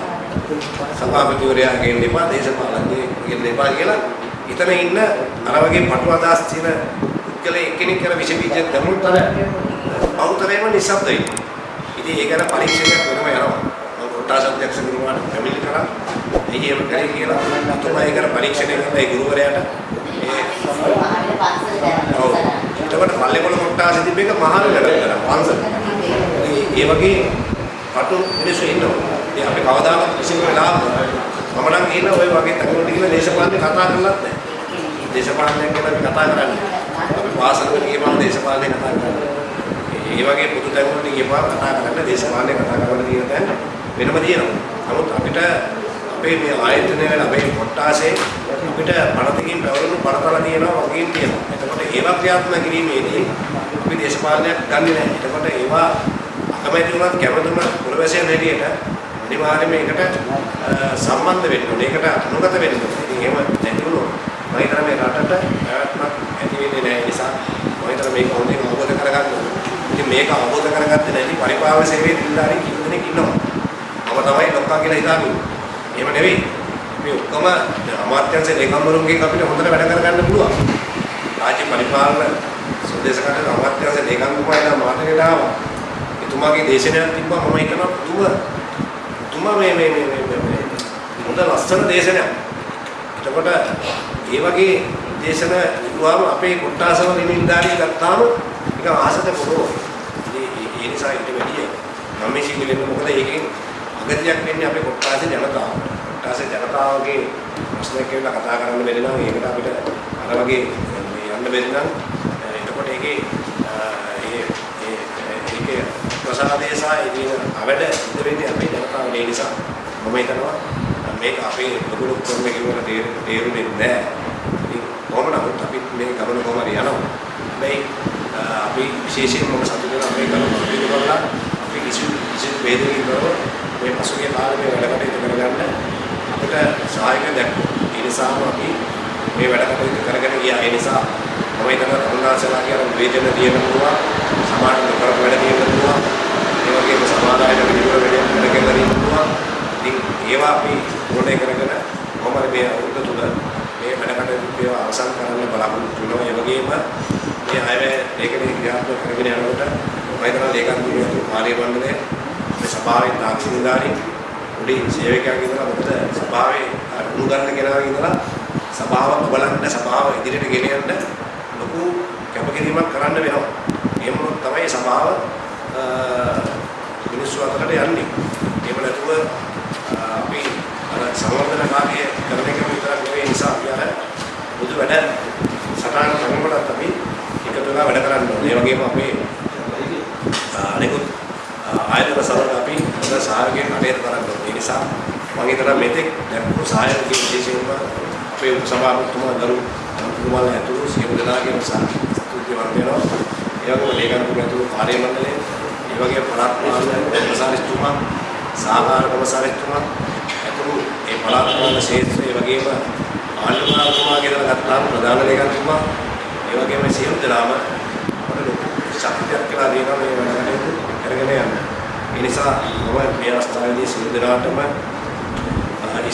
Speaker 2: සභාපතිවරයා ගෙන්න එපා, දේශපාලනයේ ගෙන්න එපා කියලා එතන ඉන්න අර වගේ පටු අදහස් තියෙන පුද්ගලයා එක්කෙනෙක් කරන විෂ බීජ දැමුත් අර බෞතරේම නිස්සබ්දයි. ඉතින් ඒක ගැන පරීක්ෂණයක් වෙනම යනවා. මම කොට්ටාස අධ්‍යක්ෂ ගුරුවරයාට පැමිණිලි කරා. එයි එහෙම කරේ කියලා අතුමා ඒක ගැන පරීක්ෂණය කරලා ඒ ගුරුවරයාට ඒ ඔව්. එතකොට පල්ලේකොළ කොට්ටාස තිබ්බ එක මහාන වැඩ කරා පන්සල. ඒ වගේ කටු මිනිස්සු ඉන්නවා. ඉතින් අපි කවදාකවත් කිසිම වෙලාවක මම නම් කියන ඔය වගේ තැන්වලට ගිහලා දේශපාලනේ කතා කරලත් නැහැ. දේශපාලනයක් ගැන අපි කතා කරන්නේ. අපි පාසලකට ගියපම දේශපාලනේ කතා කරන්නේ. ඒ වගේ පොදු තැන්වලට ගියපම කතා කරන්න දේශපාලනේ කතා කරන්න තියෙන තැන් වෙනම තියෙනවා. නමුත් අපිට අපේ මේ ආයතනය වල අපේ කොට්ටාසේ අපිට පනතකින් පැවරුණු පනතල තියෙනවා වගේම තියෙනවා. එතකොට ඒවා ක්‍රියාත්මක කිරීමේදී අපි දේශපාලනයක් ගන්නෙ නැහැ. එතකොට ඒවා අකමැති වුණත් කැමති වුණත් පුරවැසියන් හැටියට අනිවාර්යයෙන්ම ඒකට සම්බන්ධ වෙන්න ඕනේ. ඒකට අනුගත වෙන්න ඕනේ. ඉතින් එහෙම නැති වුණොත් මම හිතන්නේ මේ රටට පැවැත්මක් ඇති වෙන්නේ නැහැ. ඒ නිසා මම හිතන්නේ මේක හොඳින් අවබෝධ කරගන්න ඕනේ. ඉතින් මේක අවබෝධ කරගත්තේ නැති පරිපාලන සේවයේ නිලධාරීන් කිහිප දෙනෙක් ඉන්නවා. මම තමයි ලොක්කා කියලා හිතාගෙන. එහෙම නෙවෙයි. මේ ඔක්කොම අමාත්‍යංශ ලේකම්වරුන්ගෙන් අපිට හොඳට වැඩ කරගන්න පුළුවන්. රාජ්‍ය පරිපාලන සුදේශකට අමාත්‍යංශ ලේකම්තුමාලා මාතෘකාවට ආවා. එතුමාගේ දේශනයක් තිබ්බා මම හිතනවා පුදුම තුමා මේ මේ මේ මේ මේ හොඳ ලස්සන දේශනයක්. එතකොට ඒ වගේ දේශන ඉදුවාම අපේ කොට්ටාසවල නිලධාරිය ගත්තාම නිකන් ආසත පොරෝ. ඒ ඒ නිසා ඊට වැඩිය මම මේ සිංහලෙන් මොකද ඒකෙන් අගතියක් වෙන්නේ අපේ කොට්ටාසේ ජනතාව. කොට්ටාසේ ජනතාවගේ ප්‍රශ්නයක් කියලා කතා කරන්න බැරි නම් ඒකට අපිට අර වගේ මේ යන්න බැරි නම් එතකොට ඒකේ ඒ ඒ ඒකේ ප්‍රසාදේ සහ ඉදින අවඩ ඉඳ වෙන්නේ අපේ ජනතාව ඒ නිසා මම හිතනවා මේක අපේ ලොකු ලොකු කර්ම කිව්වට තේරුනේ නැහැ. ඉතින් කොහොම නමුත් අපි මේ ගමන කොහොම හරි යනවා. හැබැයි අපි විශේෂයෙන්ම මම සතුටු වෙනවා අපේ ගමන පිළිබඳව කරලා අපි කිසි කිසි වේදකින් බව මේ පසුගිය කාලේ මේ වැඩ කටයුතු කරගන්න අපිට සහායක දැක්වුවා. ඒ නිසාම අපි මේ වැඩ කටයුතු කරගෙන ගියා. ඒ නිසා මම හිතනවා තරුණාසලා කියන වේදන තියෙන පුළුවන් සමාජ කරපු වැඩ තියෙන පුළුවන් ඒ වගේම සමාදායට විදිහට වැඩ වැඩ කරලා තියෙන පුළුවන් ඉතින් ඒවා අපි ඕනේ කරගෙන කොහොමද මේ අවුරුද්ද තුල මේ වැඩ කටයුතු ඒවා අවසන් කරන්න බලාපොරොත්තු වෙනවා ඒ වගේම මේ අයවැය ලේඛනයේ ක්‍රියාත්මක කරගෙන යනකොට මම හිතනවා ලේකම් දුරියතු කාර්ය මණ්ඩලය මේ සභාවේ තාක්ෂණිකාරී උඩි සේවකයන් ඉඳලා මොකද සභාවේ උණු ගන්න කෙනා ඉඳලා සභාව බලන්න සභාව ඉදිරියට ගෙන යන්න ලොකු කැපකිරීමක් කරන්න වෙනවා. එහෙම වුණොත් තමයි සභාව මිනිස්සු අතරට යන්නේ. එහෙම නැතුව අපි අර සංවර්ධන කාර්යය කරන එක විතරක් නෙවෙයි නිසා අපි අර බුදු වැඩ සටහන් කරනකොටත් අපි එකතු වෙලා වැඩ කරන්න ඕනේ. ඒ වගේම අපේ අනිකුත් ආයතන සමග අපි හොඳ සහයෝගයක් කටයුතු කරන්න ඕනේ. ඒ නිසා මම හිතනවා මෙතෙක් දැක්වූ සහයෝගය විශේෂයෙන්ම අපේ උපසභාපතිතුමා දරු අනුතුමාලා ඇතුළු සියලු දෙනාගේම ස්තුතිවන්ත වෙනවා. ඒ වගේම ලේකම්තුමා ඇතුළු කාර්ය මණ්ඩලය, ඒ වගේම පළාත් පාලන කොමසාරිස්තුමා, සහකාර කොමසාරිස්තුමා ඇතුළු ඒ පළාත් පාලන ක්ෂේත්‍රය, ඒ වගේම ආණ්ඩුකාරතුමාගේ දල ගත්තාම ප්‍රධාන ලේකම්තුමා, ඒ වගේම සියලු දෙනාම අපට ලොකු ශක්තියක් කියලා දෙනවා මේ වැඩ කටයුතු කරගෙන යන්න. ඒ නිසා මම මේ අවස්ථාවේදී සියලු දෙනාටම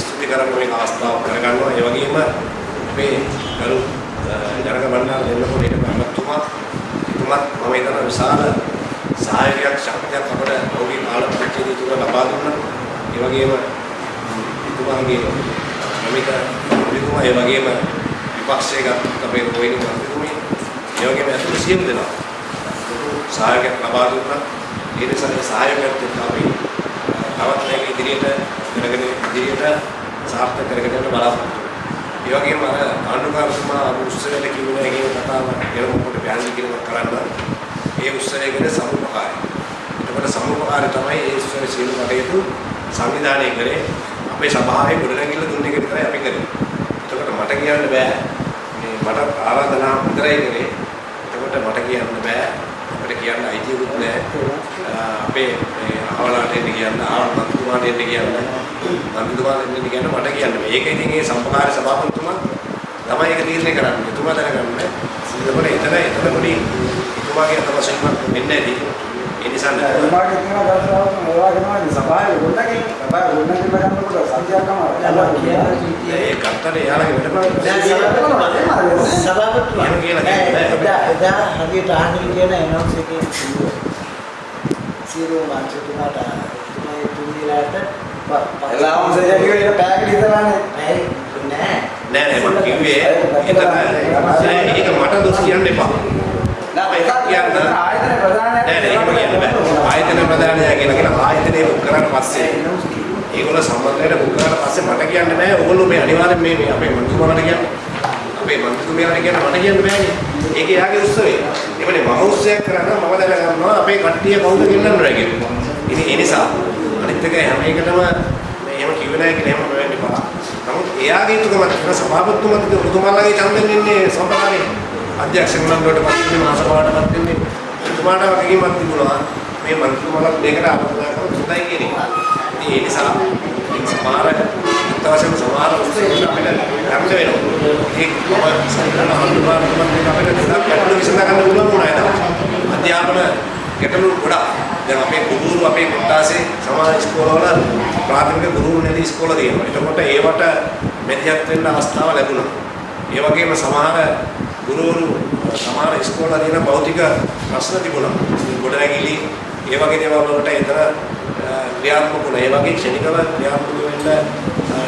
Speaker 2: ස්තුති කරන්න මේ අවස්ථාව කරගන්නවා. ඒ වගේම අපේ ගරු ජනක බණ්ඩාර දෙන්නකොට ඒක මහත්තුමා එතුමත් මම හිතන විශාල සහායකයක් ශක්තියක් අපට ඔහුගේ කාල පරිච්ඡේදය තුළ ලබා දුන්නා. ඒ වගේම එතුමාගේ නමිත මුලිකම ඒ වගේම විපක්ෂයේ ගත් අපේ රෝහිණි මන්ත්‍රීතුමිය ඒ වගේම අතුරු සියලු දෙනා සහායකයක් ලබා දුන්නා. ඒ නිසා ඒ සහායකයත් එක්ක අපි තවත් මේක ඉදිරියට කරගෙන ඉදිරියට සාර්ථක කරගෙන යන්න බලාපොරොත්තු වෙනවා. ඒ වගේම අර ආණ්ඩුකාරතුමා උත්සවයට කිව්ව එකේ කතාව ගැන මොකට පැහැදිලි කිරීමක් කරන්න ඒ උත්සවය ගැන සමුපකාරය. එතකොට සමුපකාරය තමයි ඒ උත්සවයේ සියලු කටයුතු සංවිධානය කරේ අපේ සභාවේ ගොඩනැගිල්ල දුන්න එක විතරයි අපි කරේ. මට කියන්න බෑ මේ මට ආරාධනා විතරයි කරේ. එතකොට මට කියන්න බෑ අපිට කියන්න අයිතියකුත් නැහැ. අපේ මේ අහවලාට එන්න කියන්න ආවල් මන්ත්‍රීතුමාට එන්න කියන්න මන්ත්‍රීතුමාට එන්න කියන්න මට කියන්න බෑ. ඒක ඉතින් ඒ සම්පකාර සභාපතිතුමා තමයි ඒක තීරණය කරන්නේ. එතුමා දැනගන්න. එතකොට එතන එතන පොඩි එතුමාගේ අතවශයෙන්ම වෙන්නේ නැති. ඒ නිසා
Speaker 3: තුමාගේ තියෙන දර්ශනාවක් ඒ වගේම සභාවේ ගොඩනගින්න සභාවේ ගොඩනගින්න ගන්නකොට සත්‍යයක්ම
Speaker 2: ඒ කර්තන එයාලගේ වැඩම
Speaker 14: සභාපතිතුමා
Speaker 2: එහෙම කියලා කියන්නේ නෑ.
Speaker 14: එදා එදා හරියට ආහනේ කියන එනොක්ස් එකේ සීරෝ මාංශතුමාට තුමේ තුන්දිලාට
Speaker 3: එලාම සේජගේ ඉන්න පැයකට ඉඳලානේ
Speaker 14: ඇයි නෑ.
Speaker 2: නෑ නෑ මම කිව්වේ ඒක මට දොස් කියන්න එපා.
Speaker 3: නෑ ආයතන
Speaker 2: නෑ නෑ ප්‍රධානයා කියලා කියන ආයතනේ බුක් කරාට පස්සේ ඒගොල්ලෝ සම්බන්ධයට බුක් කරාට පස්සේ මට කියන්න බෑ. ඕගොල්ලෝ මේ අනිවාර්යෙන් මේ මේ අපේ මන්ත්‍රීතුමාට කියන්න. අපේ මන්ත්‍රීතුමියන්ට කියන්න මට කියන්න බෑනේ. ඒක එයාගේ උත්සවය. එවනේ මම උත්සවයක් කරනවා මම දැනගන්නවා අපේ කට්ටිය කවුද ගෙන්නන්නේ කියලා. ඉතින් ඒ නිසා අනිත් එක හැම එකටම මේ එහෙම කිව්වේ නැහැ කියලා එහෙම වෙන්න එපා. නමුත් එයාගේ යුතුකම තියෙන සභාපතිතුමාට උතුමාලගේ ඡන්දෙන් ඉන්නේ සම්ප්‍රදායේ අධ්‍යක්ෂක මණ්ඩලයට පත් වෙන්නේ මහසභාවට පත් වෙන්නේ උතුමාට වගකීමක් තිබුණා මේ මන්ත්‍රීතුමාලා මේකට ආපදා කරලා හොඳයි කියන එක. ඉතින් ඒ නිසා මේ සමහර අත්‍යවශ්‍යම සමහර උත්සවවල අපිට ගන්න වෙනවා. ඒක මම සංකල්ප හඳුනාගන්නත් එක අපිට ගොඩක් ගැටලු විසඳ ගන්න පුළුවන් වුණා ඒක. අධ්‍යාපන ගැටලු ගොඩක්. දැන් අපේ ගුරුවරු අපේ කොට්ටාසේ සමහර ඉස්කෝලවල ප්‍රාථමික ගුරුවරු නැති ඉස්කෝල තියෙනවා. එතකොට ඒවට මෙදිහත් වෙන්න අවස්ථාව ලැබුණා. ඒ වගේම සමහර ගුරුවරු සමහර ඉස්කෝල තියෙන භෞතික ප්‍රශ්න තිබුණා. ගොඩනැගිලි ඒ වගේ දේවල් වලට එතන ක්‍රියාත්මක වුණා. ඒ වගේ ක්ෂණිකව ක්‍රියාත්මක වෙන්න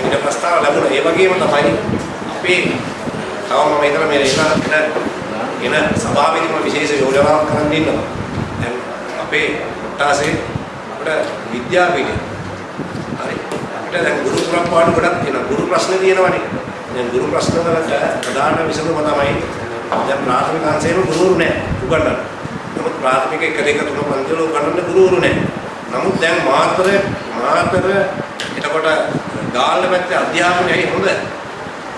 Speaker 2: ඉඩ ප්‍රස්තාව ලැබුණා. ඒ වගේම තමයි අපේ තව මම හිතන මේ එන එන සභාවේදීම විශේෂ යෝජනාවක් කරන්න ඉන්නවා. දැන් අපේ කොට්ටාසේ අපිට විද්‍යාපීඨය හරි අපිට දැන් ගුරු පුරප්පාඩු ගොඩක් තියෙනවා. ගුරු ප්‍රශ්න තියෙනවනේ. දැන් ගුරු ප්‍රශ්න වලට ප්‍රධාන විසඳුම තමයි දැන් ප්‍රාථමික අංශයේම ගුරුවරු නැහැ උගන්වන්න. නමුත් ප්‍රාථමික 1 2 3 පන්ති වල උගන්වන්න ගුරුවරු නැහැ. නමුත් දැන් මාතර මාතර එතකොට ගාල්ල පැත්තේ අධ්‍යාපනයයි හොඳ.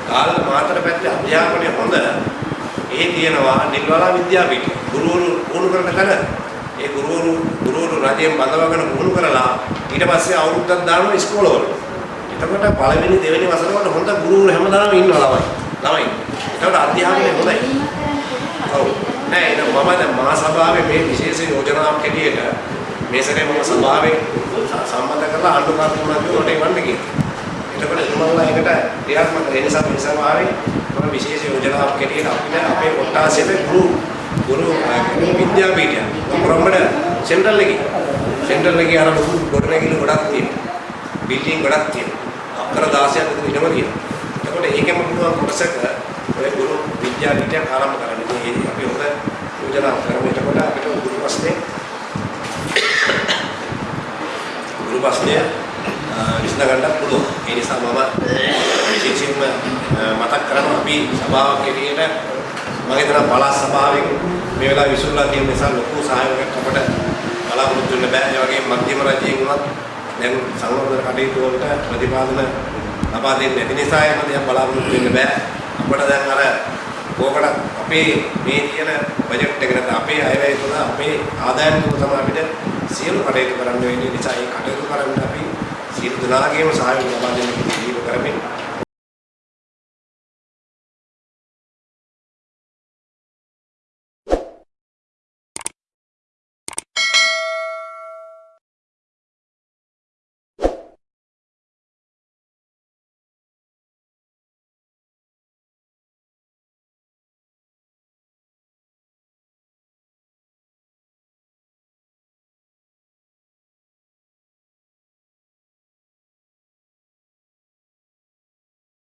Speaker 2: ගාල්ල මාතර පැත්තේ අධ්‍යාපනය හොඳ. ඒ තියෙනවා නිල්වලා විද්‍යාපීඨය. ගුරුවරු පුහුණු කරන තැන ඒ ගුරුවරු ගුරුවරු රජයෙන් බඳවගෙන පුහුණු කරලා ඊට පස්සේ අවුරුද්දක් දානවා ඉස්කෝලවල. එතකොට පළවෙනි දෙවෙනි වසර වල හොඳ ගුරුවරු හැමදාම ඉන්නවා ළමයි. ළමයි. එතකොට අධ්‍යාපනය හොඳයි. ඔව්. නෑ නෑ මම දැන් මහා සභාවේ මේ විශේෂ යෝජනාවක් හැටියට මේ සැරේ මම සභාවේ සම්බන්ධ කරලා ආණ්ඩුකාරතුමාට උඩට එවන්න කියලා. එතකොට එතුමාලා ඒකට ක්‍රියාත්මක වෙන නිසා මේ සභාවේ මම විශේෂ යෝජනාවක් හැටියට අපිට අපේ කොට්ටාසයේ ගුරු ගුරු විද්‍යාපීඨය කොරඹඩ සෙන්ට්‍රල් එකේ සෙන්ට්‍රල් එකේ අර ලොකු ගොඩනැගිලි ගොඩක් තියෙනවා. බිල්ඩින් ගොඩක් තියෙනවා. අක්කර 16ක් විතර ඉඩම තියෙනවා. එතකොට ඒකෙම පුළුවන් කොටසක ඔය ගුරු විද්‍යාපීඨයක් ආරම්භ කරන්න. ඉතින් අපි හොඳ යෝජනාවක් කරමු. එතකොට අපිට ගුරු ප්‍රශ්නේ ගුරු ප්‍රශ්නය විසඳ ගන්නත් පුළුවන්. ඒ නිසා මම විශේෂයෙන්ම මතක් කරනවා අපි සභාවක් හැටියට මම හිතනවා පළාත් සභාවෙන් මේ වෙලාවේ විසුරුලා තියෙන නිසා ලොකු සහයෝගයක් අපට බලාපොරොත්තු වෙන්න බෑ. ඒ වගේම මධ්‍යම රජයෙන් වුණත් දැන් සංවර්ධන කටයුතු වලට ප්‍රතිපාදන ලබා දෙන්නේ නැති නිසා එහෙම දෙයක් බලාපොරොත්තු වෙන්න බෑ. අපිට දැන් අර කෝකට අපේ මේ තියෙන බජට් එක නැත්නම් අපේ අයවැය තුළ අපේ ආදායම් තුළ තමයි අපිට සියලු කටයුතු කරන්න වෙන්නේ නිසා ඒ කටයුතු කරන්න අපි සියලු දෙනාගේම සහයෝගය ලබා දෙන්න කියලා කරමින්